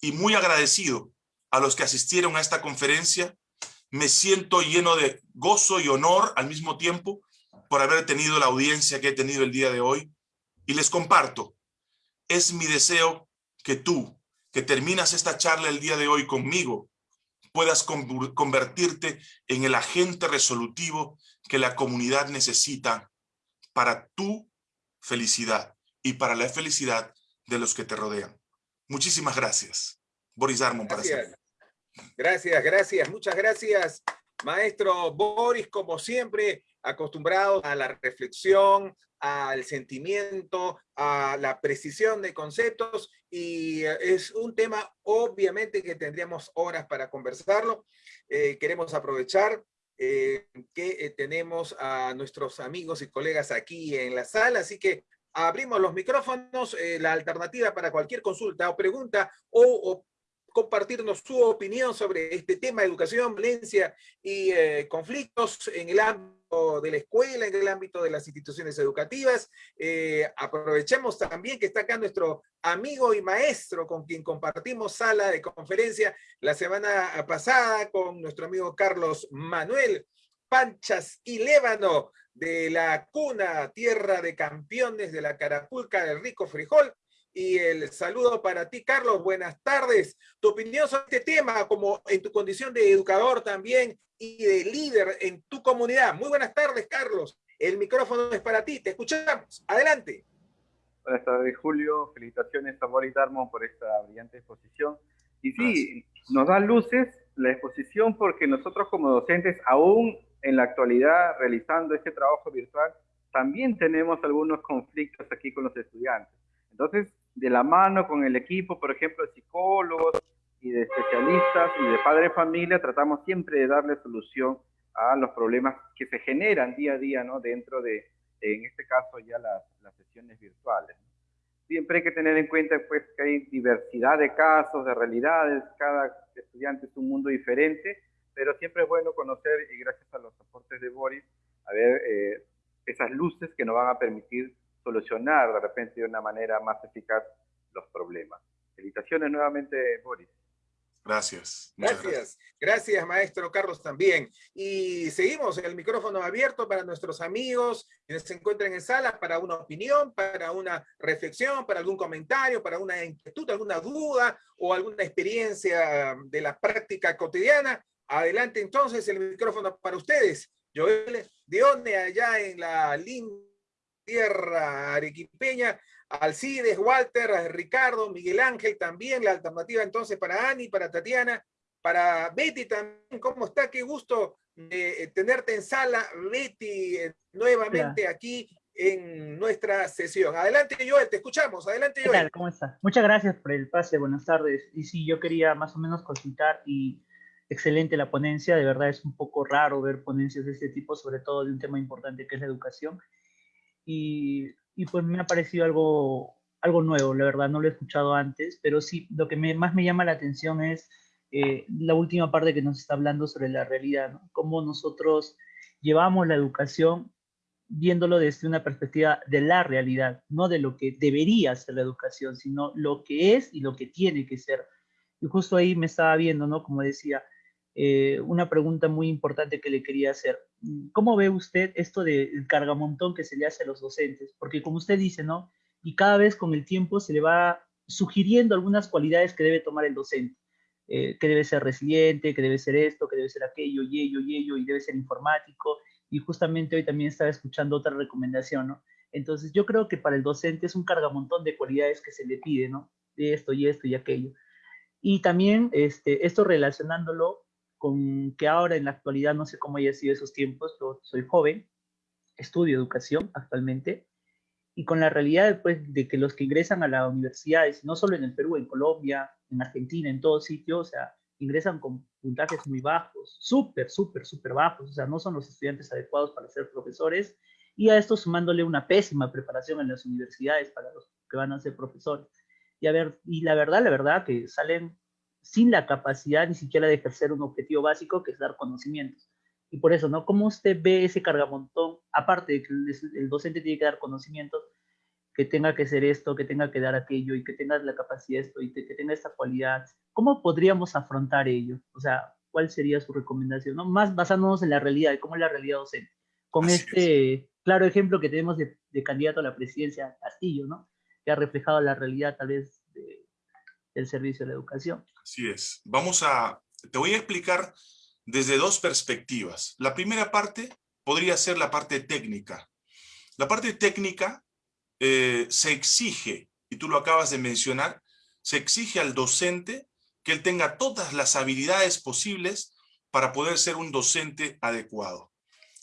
y muy agradecido a los que asistieron a esta conferencia. Me siento lleno de gozo y honor al mismo tiempo por haber tenido la audiencia que he tenido el día de hoy. Y les comparto, es mi deseo que tú, que terminas esta charla el día de hoy conmigo, puedas convertirte en el agente resolutivo que la comunidad necesita para tu felicidad y para la felicidad de los que te rodean. Muchísimas gracias. Boris Armon para gracias. Gracias, gracias, muchas gracias, maestro Boris, como siempre, acostumbrado a la reflexión, al sentimiento, a la precisión de conceptos y eh, es un tema obviamente que tendríamos horas para conversarlo. Eh, queremos aprovechar eh, que tenemos a nuestros amigos y colegas aquí en la sala, así que abrimos los micrófonos, la alternativa para cualquier consulta o pregunta o, compartirnos su opinión sobre este tema educación, violencia y eh, conflictos en el ámbito de la escuela, en el ámbito de las instituciones educativas. Eh, aprovechemos también que está acá nuestro amigo y maestro con quien compartimos sala de conferencia la semana pasada con nuestro amigo Carlos Manuel Panchas y Lévano, de la cuna, tierra de campeones de la Carapulca del rico frijol. Y el saludo para ti, Carlos. Buenas tardes. Tu opinión sobre este tema, como en tu condición de educador también y de líder en tu comunidad. Muy buenas tardes, Carlos. El micrófono es para ti. Te escuchamos. Adelante. Buenas tardes, Julio. Felicitaciones a Boris Darmon por esta brillante exposición. Y sí, nos da luces la exposición porque nosotros como docentes aún en la actualidad realizando este trabajo virtual, también tenemos algunos conflictos aquí con los estudiantes. Entonces, de la mano con el equipo, por ejemplo, psicólogos y de especialistas y de padre de familia, tratamos siempre de darle solución a los problemas que se generan día a día, ¿no? Dentro de, en este caso, ya las, las sesiones virtuales. Siempre hay que tener en cuenta, pues, que hay diversidad de casos, de realidades, cada estudiante es un mundo diferente, pero siempre es bueno conocer, y gracias a los aportes de Boris, a ver eh, esas luces que nos van a permitir solucionar de repente de una manera más eficaz los problemas. Felicitaciones nuevamente, Boris. Gracias. gracias. Gracias, maestro Carlos, también. Y seguimos el micrófono abierto para nuestros amigos que se encuentran en sala para una opinión, para una reflexión, para algún comentario, para una inquietud, alguna duda o alguna experiencia de la práctica cotidiana. Adelante entonces el micrófono para ustedes. Joel Dione allá en la linda tierra arequipeña, Alcides, Walter, Ricardo, Miguel Ángel también, la alternativa entonces para Ani, para Tatiana, para Betty también, ¿cómo está? Qué gusto eh, tenerte en sala, Betty, eh, nuevamente aquí en nuestra sesión. Adelante, Joel, te escuchamos. Adelante, Joel. ¿Qué tal? ¿Cómo estás? Muchas gracias por el pase, buenas tardes. Y sí, yo quería más o menos consultar y excelente la ponencia, de verdad es un poco raro ver ponencias de este tipo, sobre todo de un tema importante que es la educación. Y, y pues me ha parecido algo, algo nuevo, la verdad, no lo he escuchado antes, pero sí, lo que más me llama la atención es eh, la última parte que nos está hablando sobre la realidad, ¿no? cómo nosotros llevamos la educación viéndolo desde una perspectiva de la realidad, no de lo que debería ser la educación, sino lo que es y lo que tiene que ser. Y justo ahí me estaba viendo, ¿no? Como decía, eh, una pregunta muy importante que le quería hacer. ¿Cómo ve usted esto del cargamontón que se le hace a los docentes? Porque como usted dice, ¿no? Y cada vez con el tiempo se le va sugiriendo algunas cualidades que debe tomar el docente. Eh, que debe ser resiliente, que debe ser esto, que debe ser aquello, y ello, y ello, y debe ser informático. Y justamente hoy también estaba escuchando otra recomendación, ¿no? Entonces yo creo que para el docente es un cargamontón de cualidades que se le pide, ¿no? De esto y esto y aquello. Y también este, esto relacionándolo con que ahora en la actualidad, no sé cómo haya sido esos tiempos, yo soy joven, estudio educación actualmente, y con la realidad después de que los que ingresan a las universidades, no solo en el Perú, en Colombia, en Argentina, en todo sitio, o sea, ingresan con puntajes muy bajos, súper, súper, súper bajos, o sea, no son los estudiantes adecuados para ser profesores, y a esto sumándole una pésima preparación en las universidades para los que van a ser profesores. Y a ver, y la verdad, la verdad, que salen sin la capacidad ni siquiera de ejercer un objetivo básico que es dar conocimientos. Y por eso, ¿no? ¿Cómo usted ve ese cargamontón, aparte de que el, docente tiene que dar conocimientos, que tenga que ser esto, que tenga que dar aquello y que tenga la capacidad de esto y que, tenga esta cualidad? ¿Cómo podríamos afrontar ello? O sea, ¿cuál sería su recomendación? ¿no? Más basándonos en la realidad, de cómo es la realidad docente. Con este claro ejemplo que tenemos de, de candidato a la presidencia Castillo, ¿no? Que ha reflejado la realidad tal vez del servicio de la educación. Así es. Vamos a, te voy a explicar desde dos perspectivas. La primera parte podría ser la parte técnica. La parte técnica eh, se exige, y tú lo acabas de mencionar, se exige al docente que él tenga todas las habilidades posibles para poder ser un docente adecuado.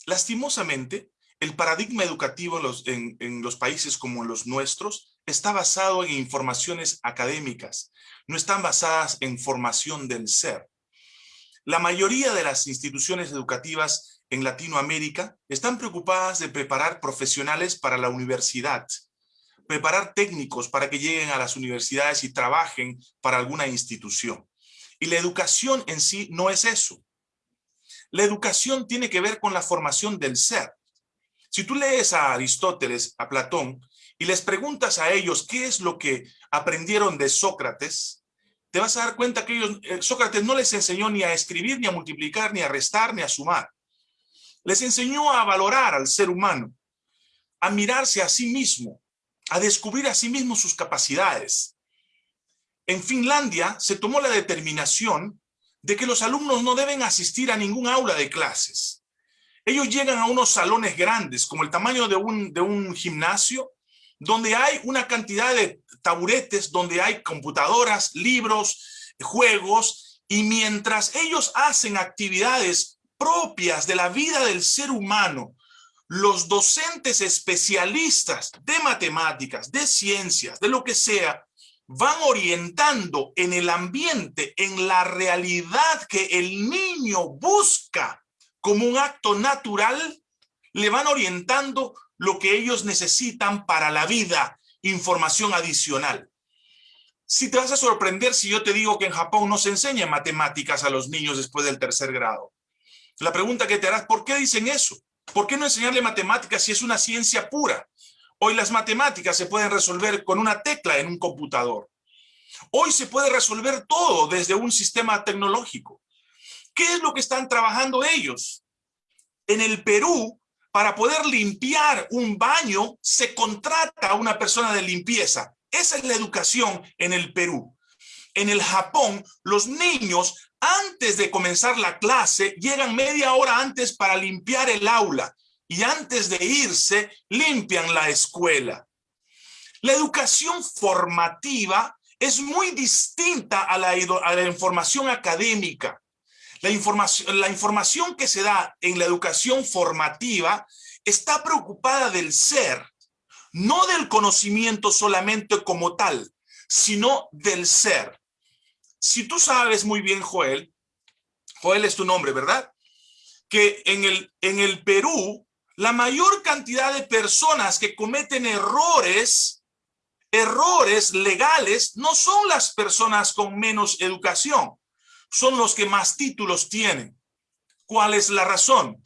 Lastimosamente, el paradigma educativo en los, en los países como los nuestros está basado en informaciones académicas, no están basadas en formación del ser. La mayoría de las instituciones educativas en Latinoamérica están preocupadas de preparar profesionales para la universidad, preparar técnicos para que lleguen a las universidades y trabajen para alguna institución. Y la educación en sí no es eso. La educación tiene que ver con la formación del ser. Si tú lees a Aristóteles, a Platón, y les preguntas a ellos qué es lo que aprendieron de Sócrates, te vas a dar cuenta que ellos, eh, Sócrates no les enseñó ni a escribir, ni a multiplicar, ni a restar, ni a sumar. Les enseñó a valorar al ser humano, a mirarse a sí mismo, a descubrir a sí mismo sus capacidades. En Finlandia se tomó la determinación de que los alumnos no deben asistir a ningún aula de clases. Ellos llegan a unos salones grandes, como el tamaño de un, de un gimnasio, donde hay una cantidad de taburetes, donde hay computadoras, libros, juegos, y mientras ellos hacen actividades propias de la vida del ser humano, los docentes especialistas de matemáticas, de ciencias, de lo que sea, van orientando en el ambiente, en la realidad que el niño busca como un acto natural, le van orientando lo que ellos necesitan para la vida, información adicional. Si te vas a sorprender si yo te digo que en Japón no se enseña matemáticas a los niños después del tercer grado. La pregunta que te harás, ¿por qué dicen eso? ¿Por qué no enseñarle matemáticas si es una ciencia pura? Hoy las matemáticas se pueden resolver con una tecla en un computador. Hoy se puede resolver todo desde un sistema tecnológico. ¿Qué es lo que están trabajando ellos? En el Perú, para poder limpiar un baño se contrata a una persona de limpieza. Esa es la educación en el Perú. En el Japón, los niños antes de comenzar la clase llegan media hora antes para limpiar el aula y antes de irse limpian la escuela. La educación formativa es muy distinta a la, a la información académica. La información, la información que se da en la educación formativa está preocupada del ser, no del conocimiento solamente como tal, sino del ser. Si tú sabes muy bien, Joel, Joel es tu nombre, ¿verdad? Que en el, en el Perú, la mayor cantidad de personas que cometen errores, errores legales, no son las personas con menos educación, son los que más títulos tienen. ¿Cuál es la razón?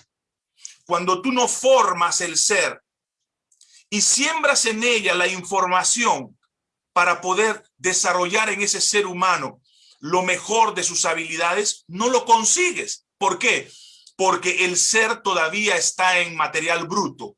Cuando tú no formas el ser y siembras en ella la información para poder desarrollar en ese ser humano lo mejor de sus habilidades, no lo consigues. ¿Por qué? Porque el ser todavía está en material bruto.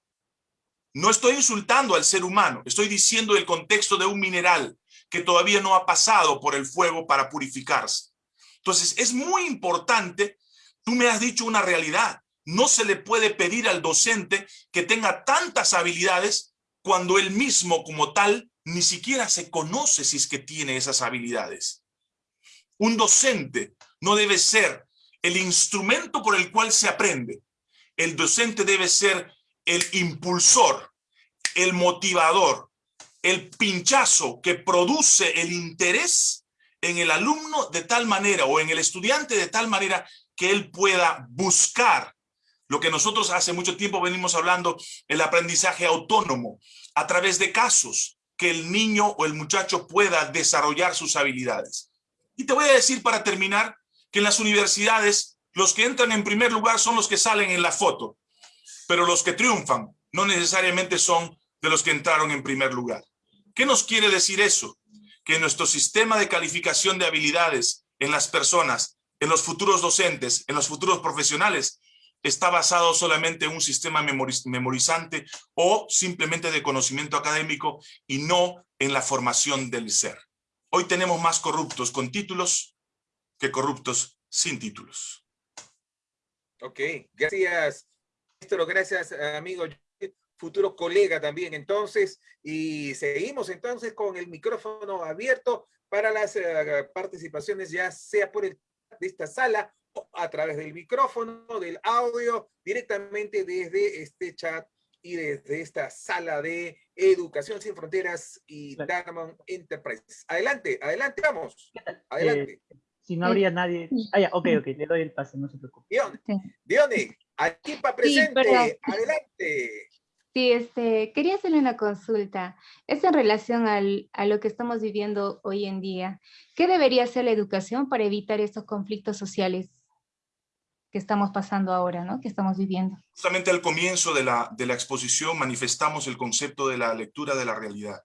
No estoy insultando al ser humano, estoy diciendo el contexto de un mineral que todavía no ha pasado por el fuego para purificarse. Entonces, es muy importante, tú me has dicho una realidad, no se le puede pedir al docente que tenga tantas habilidades cuando él mismo como tal ni siquiera se conoce si es que tiene esas habilidades. Un docente no debe ser el instrumento por el cual se aprende. El docente debe ser el impulsor, el motivador, el pinchazo que produce el interés en el alumno de tal manera o en el estudiante de tal manera que él pueda buscar lo que nosotros hace mucho tiempo venimos hablando, el aprendizaje autónomo, a través de casos, que el niño o el muchacho pueda desarrollar sus habilidades. Y te voy a decir para terminar que en las universidades los que entran en primer lugar son los que salen en la foto, pero los que triunfan no necesariamente son de los que entraron en primer lugar. ¿Qué nos quiere decir eso? Que nuestro sistema de calificación de habilidades en las personas, en los futuros docentes, en los futuros profesionales, está basado solamente en un sistema memorizante o simplemente de conocimiento académico y no en la formación del ser. Hoy tenemos más corruptos con títulos que corruptos sin títulos. Ok, gracias, gracias, amigo, futuro colega también entonces, y seguimos entonces con el micrófono abierto para las eh, participaciones, ya sea por el de esta sala o a través del micrófono, del audio, directamente desde este chat y desde esta sala de Educación Sin Fronteras y Diamond Enterprise. Adelante, adelante, vamos. Adelante. Eh, si no habría nadie... Ah, ya, ok, ok, le doy el pase, no se preocupe. Dione, Dione aquí para presente, adelante. Sí, este, quería hacerle una consulta. Es en relación al, a lo que estamos viviendo hoy en día. ¿Qué debería hacer la educación para evitar estos conflictos sociales que estamos pasando ahora, ¿no? que estamos viviendo? Justamente al comienzo de la, de la exposición manifestamos el concepto de la lectura de la realidad.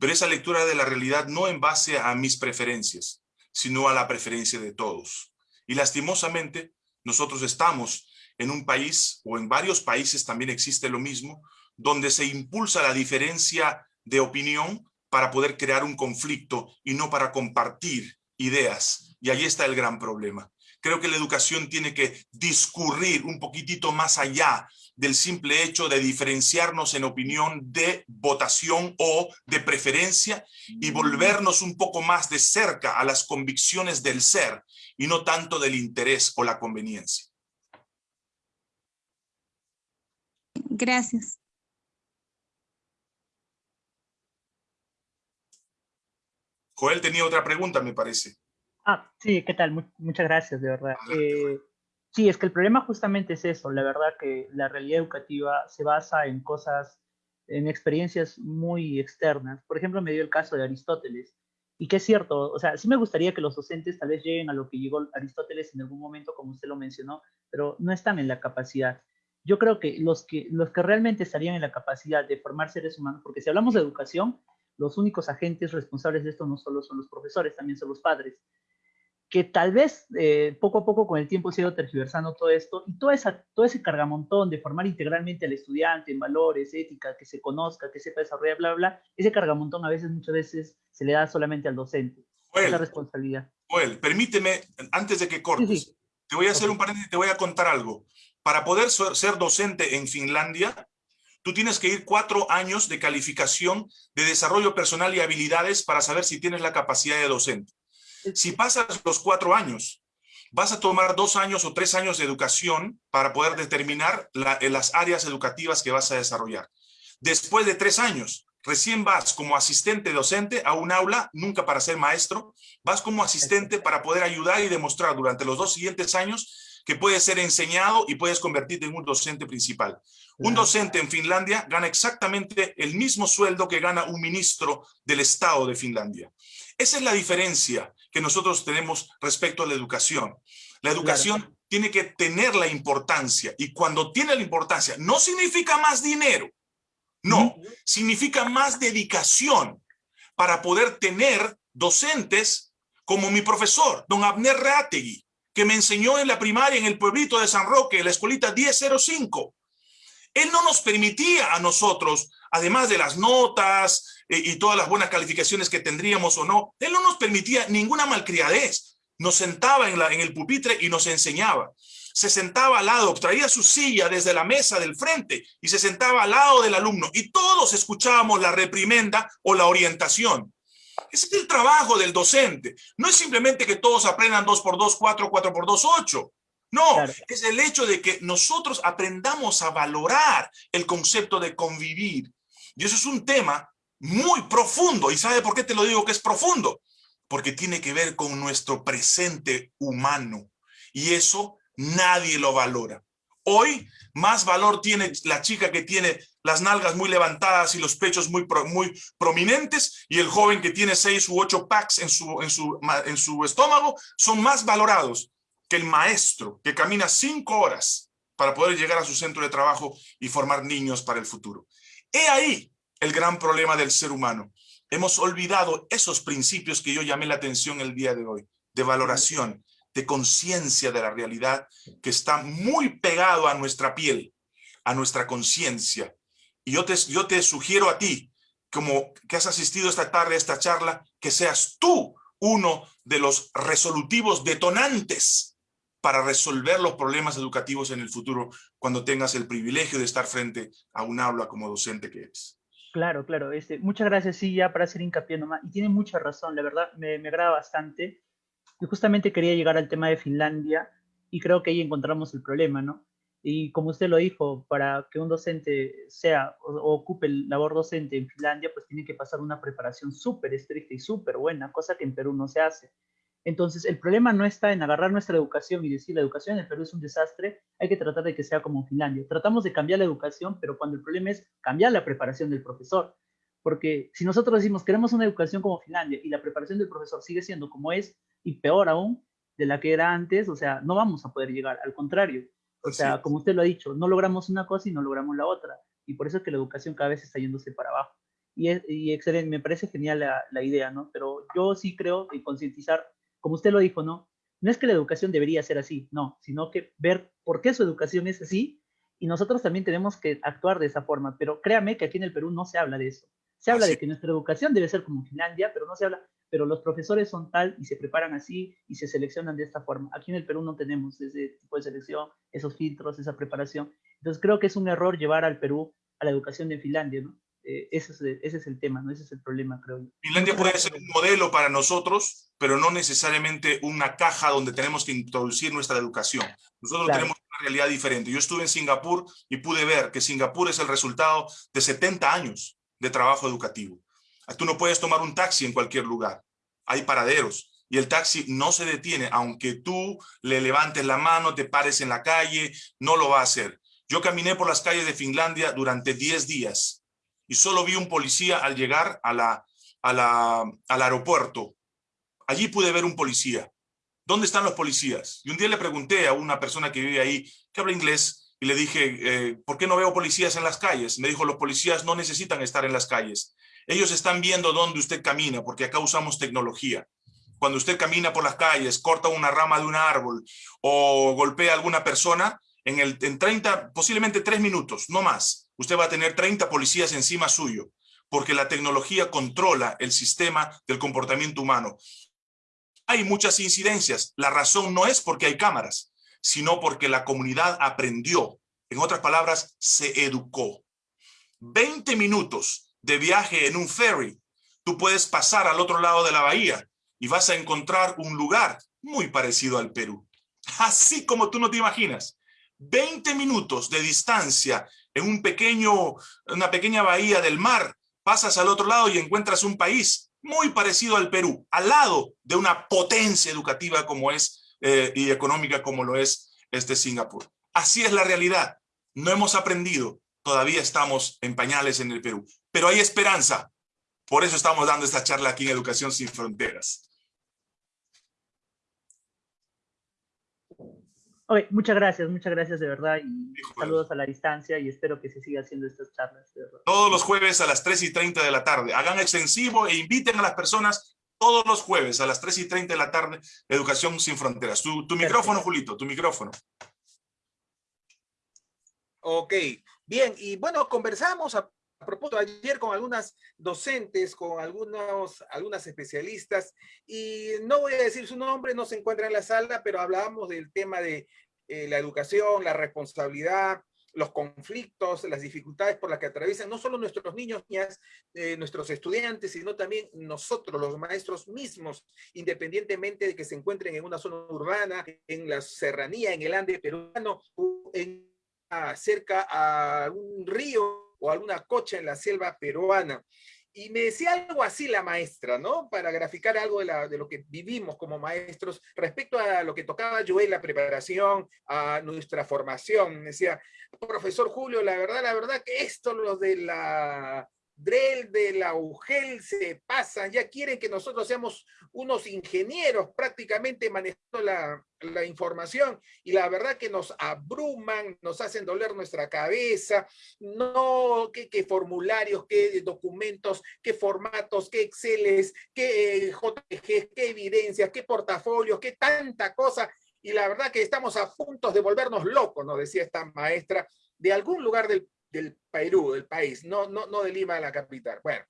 Pero esa lectura de la realidad no en base a mis preferencias, sino a la preferencia de todos. Y lastimosamente, nosotros estamos en un país o en varios países también existe lo mismo, donde se impulsa la diferencia de opinión para poder crear un conflicto y no para compartir ideas. Y ahí está el gran problema. Creo que la educación tiene que discurrir un poquitito más allá del simple hecho de diferenciarnos en opinión de votación o de preferencia y volvernos un poco más de cerca a las convicciones del ser y no tanto del interés o la conveniencia. Gracias. Joel tenía otra pregunta, me parece. Ah, sí, ¿qué tal? muchas gracias, de verdad. Eh, sí, es que el problema justamente es eso, la verdad que la realidad educativa se basa en cosas, en experiencias muy externas. Por ejemplo, me dio el caso de Aristóteles, y que es cierto, o sea, sí me gustaría que los docentes tal vez lleguen a lo que llegó Aristóteles en algún momento, como usted lo mencionó, pero no están en la capacidad yo creo que los, que los que realmente estarían en la capacidad de formar seres humanos, porque si hablamos de educación, los únicos agentes responsables de esto no solo son los profesores, también son los padres, que tal vez eh, poco a poco con el tiempo se ha ido tergiversando todo esto y todo, esa, todo ese cargamontón de formar integralmente al estudiante en valores, ética, que se conozca, que sepa desarrollar, bla, bla, ese cargamontón a veces, muchas veces, se le da solamente al docente. esa responsabilidad. Joel, permíteme, antes de que cortes, te voy a hacer un paréntesis, te voy a contar algo. Para poder ser docente en Finlandia, tú tienes que ir cuatro años de calificación de desarrollo personal y habilidades para saber si tienes la capacidad de docente. Si pasas los cuatro años, vas a tomar dos años o tres años de educación para poder determinar las áreas educativas que vas a desarrollar. Después de tres años, recién vas como asistente docente a un aula, nunca para ser maestro, vas como asistente para poder ayudar y demostrar durante los dos siguientes años que puedes ser enseñado y puedes convertirte en un docente principal. Un docente en Finlandia gana exactamente el mismo sueldo que gana un ministro del Estado de Finlandia. Esa es la diferencia que nosotros tenemos respecto a la educación. La educación tiene que tener la importancia y cuando tiene la importancia no significa más dinero, no, significa más dedicación para poder tener docentes como mi profesor, don Abner Reategui, que me enseñó en la primaria en el pueblito de San Roque, la escuelita 1005. Él no nos permitía a nosotros, además de las notas eh, y todas las buenas calificaciones que tendríamos o no, él no nos permitía ninguna malcriadez. Nos sentaba en, la, en el pupitre y nos enseñaba se sentaba al lado, traía su silla desde la mesa del frente y se sentaba al lado del alumno y todos escuchábamos la reprimenda o la orientación. Ese es el trabajo del docente. No es simplemente que todos aprendan 2 por 2, 4, 4 por 2, 8. No, es el hecho de que nosotros aprendamos a valorar el concepto de convivir. Y eso es un tema muy profundo. ¿Y sabe por qué te lo digo que es profundo? Porque tiene que ver con nuestro presente humano. Y eso nadie lo valora. Hoy más valor tiene la chica que tiene las nalgas muy levantadas y los pechos muy, muy prominentes y el joven que tiene seis u ocho packs en su, en, su, en su estómago son más valorados que el maestro que camina cinco horas para poder llegar a su centro de trabajo y formar niños para el futuro. He ahí el gran problema del ser humano. Hemos olvidado esos principios que yo llamé la atención el día de hoy, de valoración, de conciencia de la realidad que está muy pegado a nuestra piel, a nuestra conciencia. Y yo te, yo te sugiero a ti, como que has asistido esta tarde a esta charla, que seas tú uno de los resolutivos detonantes para resolver los problemas educativos en el futuro cuando tengas el privilegio de estar frente a un aula como docente que eres. Claro, claro. Este, muchas gracias, sí, ya para hacer hincapié nomás. Y tiene mucha razón, la verdad, me, me agrada bastante. Y justamente quería llegar al tema de Finlandia y creo que ahí encontramos el problema, ¿no? Y como usted lo dijo, para que un docente sea o, ocupe el labor docente en Finlandia, pues tiene que pasar una preparación súper estricta y súper buena, cosa que en Perú no se hace. Entonces, el problema no está en agarrar nuestra educación y decir la educación en Perú es un desastre, hay que tratar de que sea como Finlandia. Tratamos de cambiar la educación, pero cuando el problema es cambiar la preparación del profesor. Porque si nosotros decimos queremos una educación como Finlandia y la preparación del profesor sigue siendo como es y peor aún de la que era antes, o sea, no vamos a poder llegar, al contrario. O sea, como usted lo ha dicho, no logramos una cosa y no logramos la otra. Y por eso es que la educación cada vez está yéndose para abajo. Y, es, y excelente, me parece genial la, la idea, ¿no? Pero yo sí creo en concientizar, como usted lo dijo, ¿no? No es que la educación debería ser así, no, sino que ver por qué su educación es así y nosotros también tenemos que actuar de esa forma. Pero créame que aquí en el Perú no se habla de eso. Se habla de que nuestra educación debe ser como Finlandia, pero no se habla, pero los profesores son tal y se preparan así y se seleccionan de esta forma. Aquí en el Perú no tenemos ese tipo de selección, esos filtros, esa preparación. Entonces creo que es un error llevar al Perú a la educación de Finlandia, ¿no? Eh, ese, es, ese, es, el tema, ¿no? Ese es el problema, creo yo. Finlandia puede ser un modelo para nosotros, pero no necesariamente una caja donde tenemos que introducir nuestra educación. Nosotros tenemos una realidad diferente. Yo estuve en Singapur y pude ver que Singapur es el resultado de 70 años de trabajo educativo. Tú no puedes tomar un taxi en cualquier lugar. Hay paraderos y el taxi no se detiene. Aunque tú le levantes la mano, te pares en la calle, no lo va a hacer. Yo caminé por las calles de Finlandia durante 10 días y solo vi un policía al llegar a la, al aeropuerto. Allí pude ver un policía. ¿Dónde están los policías? Y un día le pregunté a una persona que vive ahí, que habla inglés, y le dije, eh, ¿por qué no veo policías en las calles? Me dijo, los policías no necesitan estar en las calles. Ellos están viendo dónde usted camina, porque acá usamos tecnología. Cuando usted camina por las calles, corta una rama de un árbol o golpea a alguna persona, en, el, en 30, posiblemente tres minutos, no más, usted va a tener 30 policías encima suyo, porque la tecnología controla el sistema del comportamiento humano. Hay muchas incidencias. La razón no es porque hay cámaras sino porque la comunidad aprendió. En otras palabras, se educó. 20 minutos de viaje en un ferry, tú puedes pasar al otro lado de la bahía y vas a encontrar un lugar muy parecido al Perú. [LAUGHS] Así como tú no te imaginas. 20 minutos de distancia en un pequeño, una pequeña bahía del mar, pasas al otro lado y encuentras un país muy parecido al Perú, al lado de una potencia educativa como es eh, y económica como lo es este Singapur. Así es la realidad. No hemos aprendido, todavía estamos en pañales en el Perú, pero hay esperanza. Por eso estamos dando esta charla aquí en Educación Sin Fronteras. muchas gracias, muchas gracias de verdad y saludos a la distancia y espero que se siga haciendo estas charlas. Todos los jueves a las 3 y 30 de la tarde. Hagan extensivo e inviten a las personas todos los jueves a las 3 y 30 de la tarde, Educación Sin Fronteras. Tu, tu micrófono, Julito, tu micrófono. Ok, bien, y bueno, conversamos a, propósito ayer con algunas docentes, con algunos, algunas especialistas, y no voy a decir su nombre, no se encuentra en la sala, pero hablábamos del tema de eh, la educación, la responsabilidad, los conflictos, las dificultades por las que atraviesan no solo nuestros niños, niñas, eh, nuestros estudiantes, sino también nosotros, los maestros mismos, independientemente de que se encuentren en una zona urbana, en la serranía, en el Ande peruano, en, cerca a un río o alguna cocha en la selva peruana. Y me decía algo así la maestra, ¿no? Para graficar algo de, de, lo que vivimos como maestros respecto a lo que tocaba yo en la preparación, a nuestra formación. Me decía, profesor Julio, la verdad, la verdad que esto, lo de la Drell, de la UGEL se pasan, ya quieren que nosotros seamos unos ingenieros prácticamente manejando la, información. Y la verdad que nos abruman, nos hacen doler nuestra cabeza, no, qué, formularios, qué documentos, qué formatos, qué Exceles, qué eh, qué evidencias, qué portafolios, qué tanta cosa. Y la verdad que estamos a punto de volvernos locos, nos decía esta maestra, de algún lugar del del Perú, del país, no, no, no de Lima, la capital. Bueno,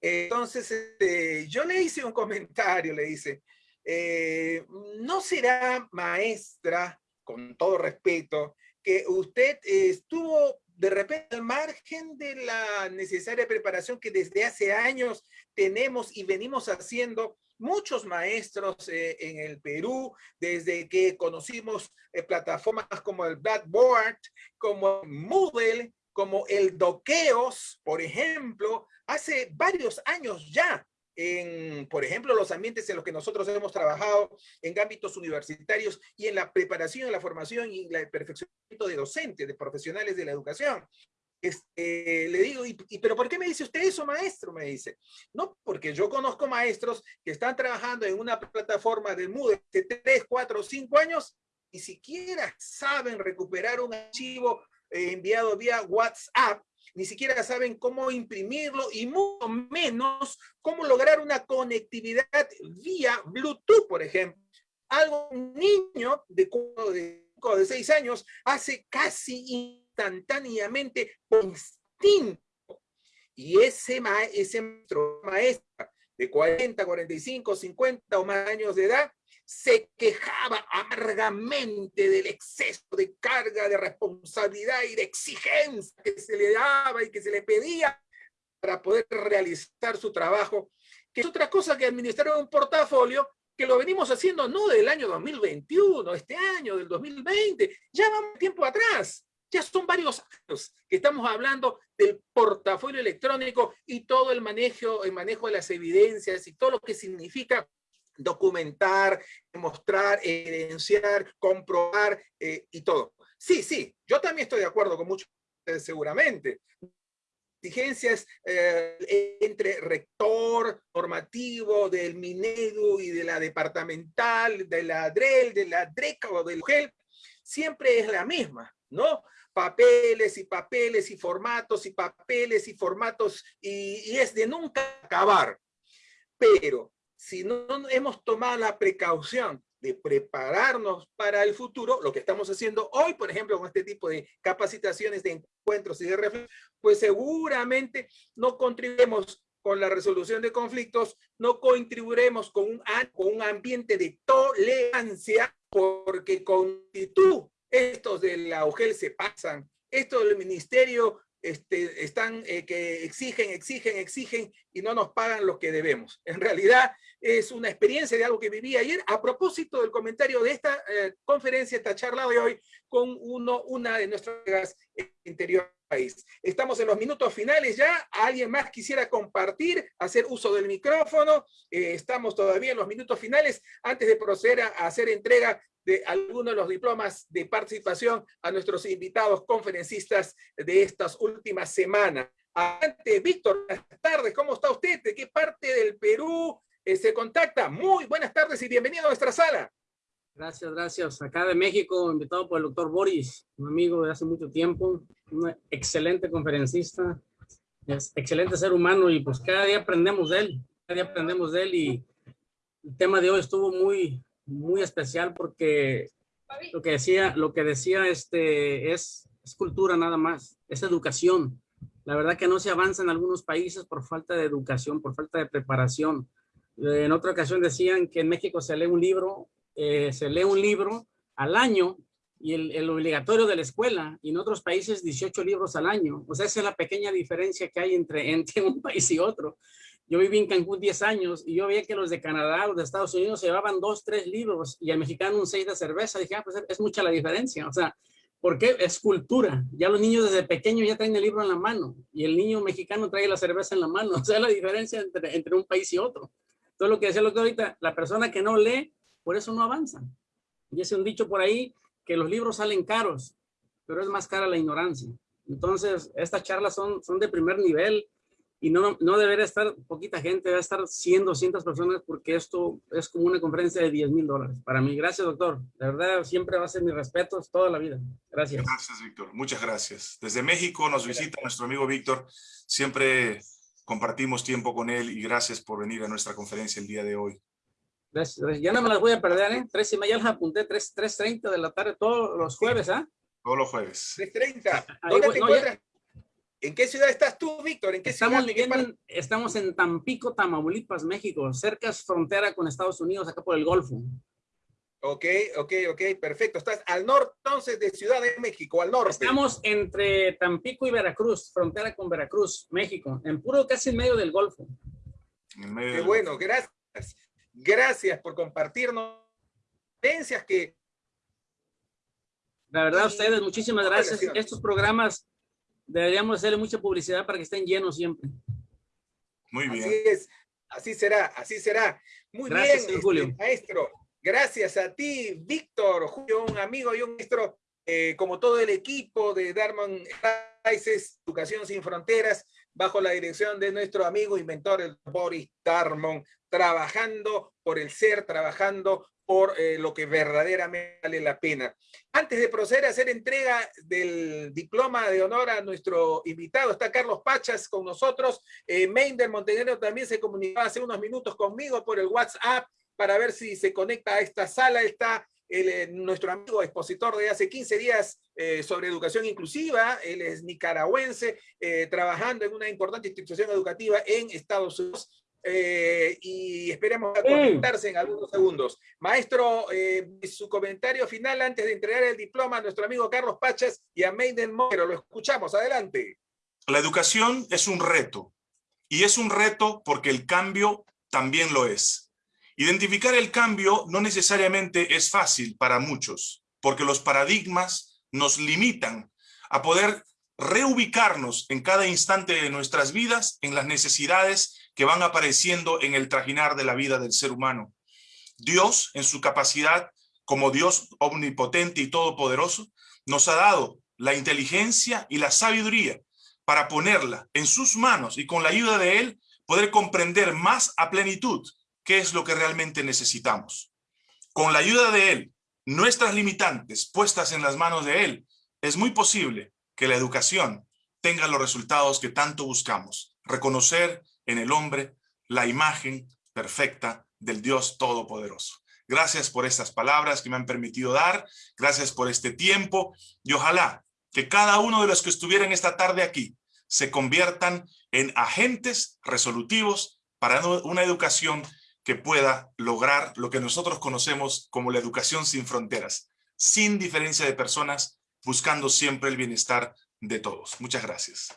entonces este, yo le hice un comentario, le dice, eh, ¿no será maestra, con todo respeto, que usted estuvo de repente al margen de la necesaria preparación que desde hace años tenemos y venimos haciendo muchos maestros eh, en el Perú, desde que conocimos eh, plataformas como el Blackboard, como Moodle, como el Doqueos, por ejemplo, hace varios años ya, en, por ejemplo, los ambientes en los que nosotros hemos trabajado en ámbitos universitarios y en la preparación, la formación y el perfeccionamiento de docentes, de profesionales de la educación. Este, le digo, ¿y, pero por qué me dice usted eso, maestro? Me dice, no, porque yo conozco maestros que están trabajando en una plataforma de Moodle de 3, 4, 5 años y siquiera saben recuperar un archivo eh, enviado vía WhatsApp, ni siquiera saben cómo imprimirlo y mucho menos cómo lograr una conectividad vía Bluetooth, por ejemplo. Algo un niño de, de, de 6 años hace casi instantáneamente por instinto. Y ese, maestro, maestra de 40, 45, 50 o más años de edad, se quejaba amargamente del exceso de carga, de responsabilidad y de exigencia que se le daba y que se le pedía para poder realizar su trabajo, que es otra cosa que administrar un portafolio que lo venimos haciendo no del año 2021, este año, del 2020, ya vamos tiempo atrás. Ya son varios años que estamos hablando del portafolio electrónico y todo el manejo, el manejo de las evidencias y todo lo que significa documentar, mostrar, evidenciar, comprobar eh, y todo. Sí, sí, yo también estoy de acuerdo con muchos seguramente. Exigencias eh, entre rector normativo del Minedu y de la departamental, de la DREL, de la DRECA o del UGEL, siempre es la misma, ¿no? Papeles y papeles y formatos y papeles y formatos y, es de nunca acabar. Pero si no hemos tomado la precaución de prepararnos para el futuro, lo que estamos haciendo hoy, por ejemplo, con este tipo de capacitaciones, de encuentros y de reflexión, pues seguramente no contribuiremos con la resolución de conflictos, no contribuiremos con un, con un ambiente de tolerancia, porque con actitud estos de la UGEL se pasan, estos del ministerio este, están eh, que exigen, exigen, exigen y no nos pagan lo que debemos. En realidad es una experiencia de algo que viví ayer a propósito del comentario de esta eh, conferencia, esta charla de hoy con uno, una de nuestras interior país. Estamos en los minutos finales ya. ¿Alguien más quisiera compartir, hacer uso del micrófono? Eh, estamos todavía en los minutos finales antes de proceder a, hacer entrega de algunos de los diplomas de participación a nuestros invitados conferencistas de estas últimas semanas. Adelante, Víctor, buenas tardes, ¿cómo está usted? ¿De qué parte del Perú eh, se contacta? Muy buenas tardes y bienvenido a nuestra sala. Gracias, gracias. Acá de México, invitado por el doctor Boris, un amigo de hace mucho tiempo, un excelente conferencista, es excelente ser humano y pues cada día aprendemos de él, cada día aprendemos de él y el tema de hoy estuvo muy, muy especial porque lo que decía, lo que decía este es, es cultura nada más, es educación. La verdad que no se avanza en algunos países por falta de educación, por falta de preparación. En otra ocasión decían que en México se lee un libro eh, se lee un libro al año y el, obligatorio de la escuela, y en otros países 18 libros al año. O sea, esa es la pequeña diferencia que hay entre, [LAUGHS] entre un país y otro. Yo viví en Cancún 10 años y yo veía que los de Canadá, los de Estados Unidos llevaban dos, tres libros y el mexicano un seis de cerveza. Dije, ah, pues es mucha la diferencia. O sea, ¿por qué? Es cultura. Ya los niños desde pequeños ya traen el libro en la mano y el niño mexicano trae la cerveza en la mano. [LAUGHS] O sea, la diferencia entre, entre un país y otro. Todo lo que decía lo que ahorita, la persona que no lee por eso no avanzan. Y es un dicho por ahí que los libros salen caros, pero es más cara la ignorancia. Entonces, estas charlas son, son de primer nivel y no, no debería estar poquita gente, debe estar 100, 200 personas porque esto es como una conferencia de 10 mil dólares. Para mí, gracias doctor. De verdad, siempre va a ser mis respetos toda la vida. Gracias. Gracias, Víctor. Muchas gracias. Desde México nos visita nuestro amigo Víctor. Siempre compartimos tiempo con él y gracias por venir a nuestra conferencia el día de hoy. Ya no me las voy a perder, ¿eh? Tres y media las apunté, 3.30 de la tarde todos los jueves, ¿ah? Todos los jueves. 3.30. ¿Dónde te encuentras? ¿En qué ciudad estás tú, Víctor? ¿En qué estamos ciudad? En, estamos en Tampico, Tamaulipas, México, cerca es frontera con Estados Unidos, acá por el Golfo. Ok, ok, ok, perfecto. Estás al norte entonces de Ciudad de México, al norte. Estamos entre Tampico y Veracruz, frontera con Veracruz, México, en puro casi en medio del Golfo. En medio Qué bueno, gracias. Gracias por compartirnos que... La verdad, ustedes, muchísimas gracias. Estos programas deberíamos hacerle mucha publicidad para que estén llenos siempre. Muy bien. Así es, así será, así será. Muy bien, este, Julio. maestro. Gracias a ti, Víctor, Julio, un amigo y un maestro, eh, como todo el equipo de Darman Educación Sin Fronteras, bajo la dirección de nuestro amigo inventor, el Boris Darmon, trabajando por el ser, trabajando por eh, lo que verdaderamente vale la pena. Antes de proceder a hacer entrega del diploma de honor a nuestro invitado, está Carlos Pachas con nosotros. Eh, del Montenegro también se comunicó hace unos minutos conmigo por el WhatsApp para ver si se conecta a esta sala. Está eh, nuestro amigo expositor de hace 15 días eh, sobre educación inclusiva. Él es nicaragüense, trabajando en una importante institución educativa en Estados Unidos. Eh, y esperemos conectarse en algunos segundos. Maestro, eh, su comentario final antes de entregar el diploma a nuestro amigo Carlos Pachas y a Meiden Moro. Lo escuchamos, adelante. La educación es un reto, y es un reto porque el cambio también lo es. Identificar el cambio no necesariamente es fácil para muchos, porque los paradigmas nos limitan a poder reubicarnos en cada instante de nuestras vidas en las necesidades que van apareciendo en el trajinar de la vida del ser humano. Dios, en su capacidad como Dios omnipotente y todopoderoso, nos ha dado la inteligencia y la sabiduría para ponerla en sus manos y con la ayuda de Él poder comprender más a plenitud qué es lo que realmente necesitamos. Con la ayuda de Él, nuestras limitantes puestas en las manos de Él, es muy posible que la educación tenga los resultados que tanto buscamos. Reconocer en el hombre la imagen perfecta del Dios Todopoderoso. Gracias por estas palabras que me han permitido dar. Gracias por este tiempo. Y ojalá que cada uno de los que estuvieran esta tarde aquí se conviertan en agentes resolutivos para una educación que pueda lograr lo que nosotros conocemos como la educación sin fronteras, sin diferencia de personas, buscando siempre el bienestar de todos. Muchas gracias.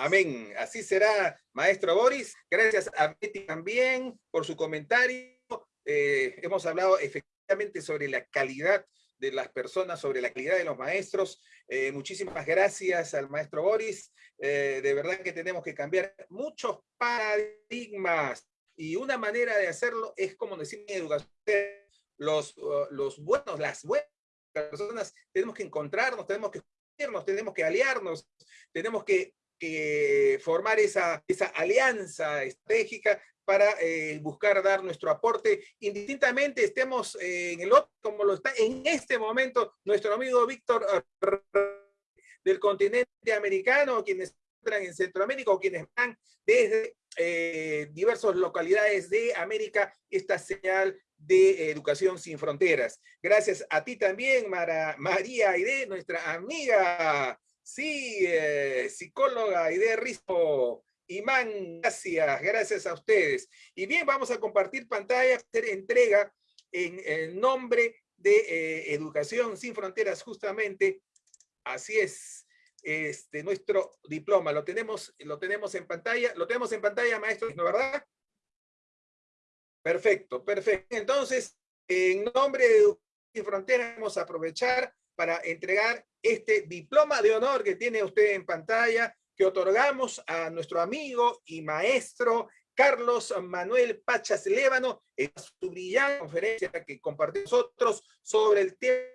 Amén. Así será, maestro Boris. Gracias a Betty también por su comentario. Eh, hemos hablado efectivamente sobre la calidad de las personas, sobre la calidad de los maestros. Eh, muchísimas gracias al maestro Boris. Eh, de verdad que tenemos que cambiar muchos paradigmas y una manera de hacerlo es como decir en educación, los, uh, los buenos, las buenas personas, tenemos que encontrarnos, tenemos que unirnos, tenemos que aliarnos, tenemos que, formar esa, esa alianza estratégica para eh, buscar dar nuestro aporte, indistintamente estemos en el otro, como lo está en este momento nuestro amigo Víctor del continente americano, quienes entran en Centroamérica o quienes van desde eh, diversas localidades de América, esta señal de Educación Sin Fronteras. Gracias a ti también, María Aide, nuestra amiga, sí, eh, psicóloga Aide Rispo. Imán, gracias, gracias a ustedes. Y bien, vamos a compartir pantalla, hacer entrega en nombre de eh, Educación Sin Fronteras, justamente. Así es, este, nuestro diploma. Lo tenemos, lo tenemos en pantalla. Lo tenemos en pantalla, maestro, ¿no verdad? Perfecto, perfecto. Entonces, en nombre de Educación Sin Fronteras, vamos a aprovechar para entregar este diploma de honor que tiene usted en pantalla, que otorgamos a nuestro amigo y maestro Carlos Manuel Pachas Lévano en su brillante conferencia que compartió nosotros sobre el tema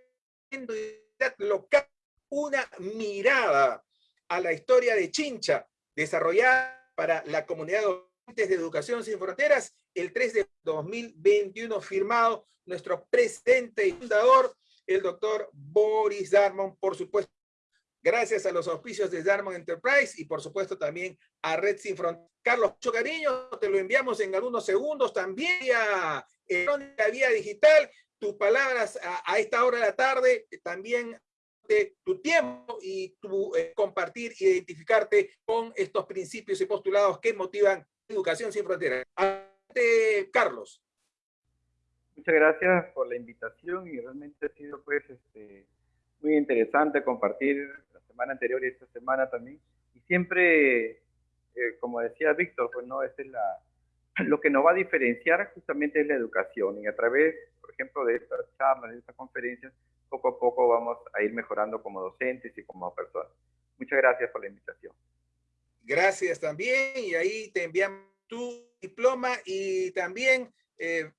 local, una mirada a la historia de Chincha, desarrollada para la comunidad de de Educación Sin Fronteras, el 3 de 2021, firmado nuestro presidente y fundador, el doctor Boris Darmon, por supuesto, gracias a los auspicios de Darmon Enterprise y por supuesto también a Red Sin Fronteras. Carlos, mucho cariño, te lo enviamos en algunos segundos también a la Vía Digital, tus palabras a, esta hora de la tarde, también de tu tiempo y tu eh, compartir, identificarte con estos principios y postulados que motivan Educación Sin Fronteras. Carlos. Muchas gracias por la invitación y realmente ha sido pues este, muy interesante compartir la semana anterior y esta semana también. Y siempre, eh, como decía Víctor, pues no, es la, lo que nos va a diferenciar justamente es la educación. Y a través, por ejemplo, de estas charlas, de estas conferencias, poco a poco vamos a ir mejorando como docentes y como personas. Muchas gracias por la invitación. Gracias también. Y ahí te enviamos tu diploma y también eh,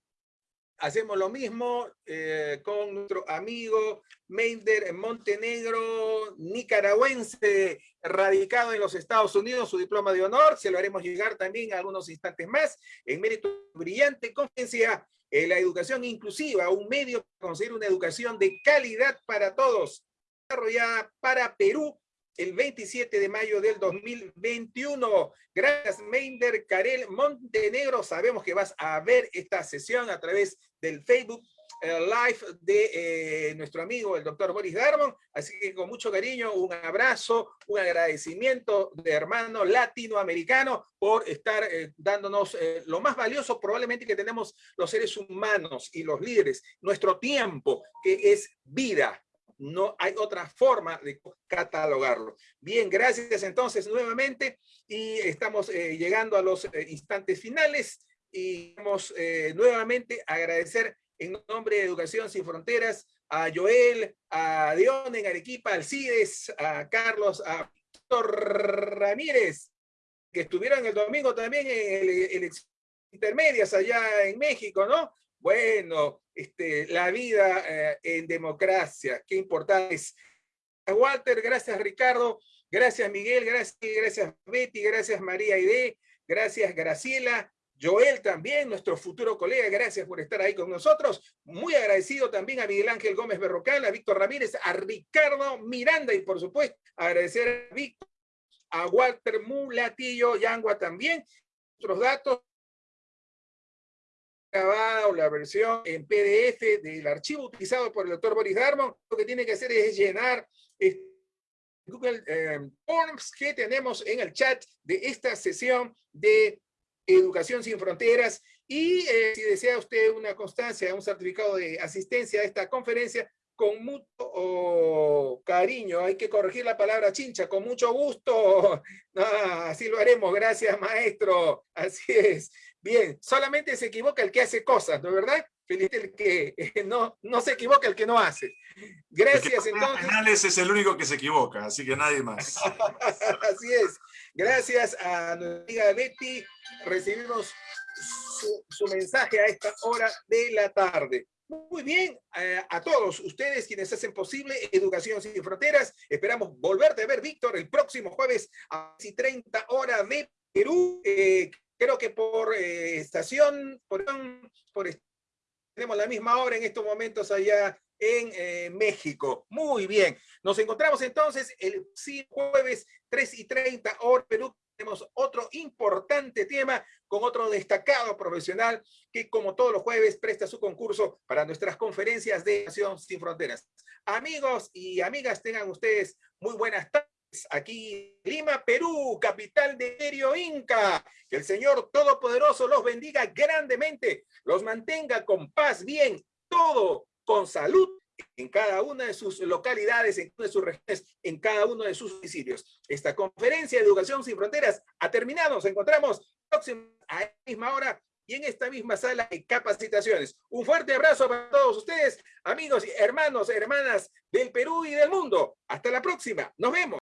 hacemos lo mismo eh, con nuestro amigo Meinder Montenegro, nicaragüense, radicado en los Estados Unidos, su diploma de honor, se lo haremos llegar también a algunos instantes más, en mérito brillante conferencia en la educación inclusiva, un medio para conseguir una educación de calidad para todos, desarrollada para Perú el 27 de mayo del 2021. Gracias, Meinder Karel Montenegro. Sabemos que vas a ver esta sesión a través del Facebook eh, Live de eh, nuestro amigo, el doctor Boris Darmon. Así que con mucho cariño, un abrazo, un agradecimiento de hermano latinoamericano por estar eh, dándonos lo más valioso probablemente que tenemos los seres humanos y los líderes, nuestro tiempo, que es vida no hay otra forma de catalogarlo. Bien, gracias entonces nuevamente y estamos eh, llegando a los eh, instantes finales y vamos eh, nuevamente a agradecer en nombre de Educación Sin Fronteras a Joel, a Dion en Arequipa, al CIDES, a Carlos, a Víctor Ramírez, que estuvieron el domingo también en elecciones intermedias allá en México, ¿no? Bueno, este, la vida eh, en democracia, qué importante es. Walter, gracias Ricardo, gracias Miguel, gracias, gracias Betty, gracias María Ide, gracias Graciela, Joel también, nuestro futuro colega, gracias por estar ahí con nosotros. Muy agradecido también a Miguel Ángel Gómez Berrocal, a Víctor Ramírez, a Ricardo Miranda y por supuesto agradecer a Víctor, a Walter Mulatillo, Yangua también. Nuestros datos grabada o la versión en PDF del archivo utilizado por el doctor Boris Darmon, lo que tiene que hacer es llenar Google eh, Forms que tenemos en el chat de esta sesión de Educación Sin Fronteras y eh, si desea usted una constancia, un certificado de asistencia a esta conferencia, con mucho cariño. Hay que corregir la palabra chincha, con mucho gusto. [LAUGHS] Ah, así lo haremos, gracias maestro. Así es. Bien, solamente se equivoca el que hace cosas, ¿no es verdad? Feliz el que no, no se equivoca el que no hace. Gracias entonces. Es el único que se equivoca, así que nadie más. [LAUGHS] así es. Gracias a nuestra amiga Betty. Recibimos su, su mensaje a esta hora de la tarde. Muy bien, eh, a todos ustedes quienes hacen posible Educación Sin Fronteras, esperamos volverte a ver, Víctor, el próximo jueves a las 30 horas de Perú. Eh, creo que por eh, estación, por, por, tenemos la misma hora en estos momentos allá en México. Muy bien, nos encontramos entonces el jueves 3 y 30 horas Perú tenemos otro importante tema con otro destacado profesional que como todos los jueves presta su concurso para nuestras conferencias de Nación Sin Fronteras. Amigos y amigas, tengan ustedes muy buenas tardes aquí Lima, Perú, capital de Imperio Inca. Que el Señor Todopoderoso los bendiga grandemente, los mantenga con paz, bien, todo con salud en cada una de sus localidades, en cada de sus regiones, en cada uno de sus domicilios. Esta conferencia de Educación Sin Fronteras ha terminado. Nos encontramos próxima a la misma hora y en esta misma sala de capacitaciones. Un fuerte abrazo para todos ustedes, amigos hermanos, hermanas del Perú y del mundo. Hasta la próxima. Nos vemos.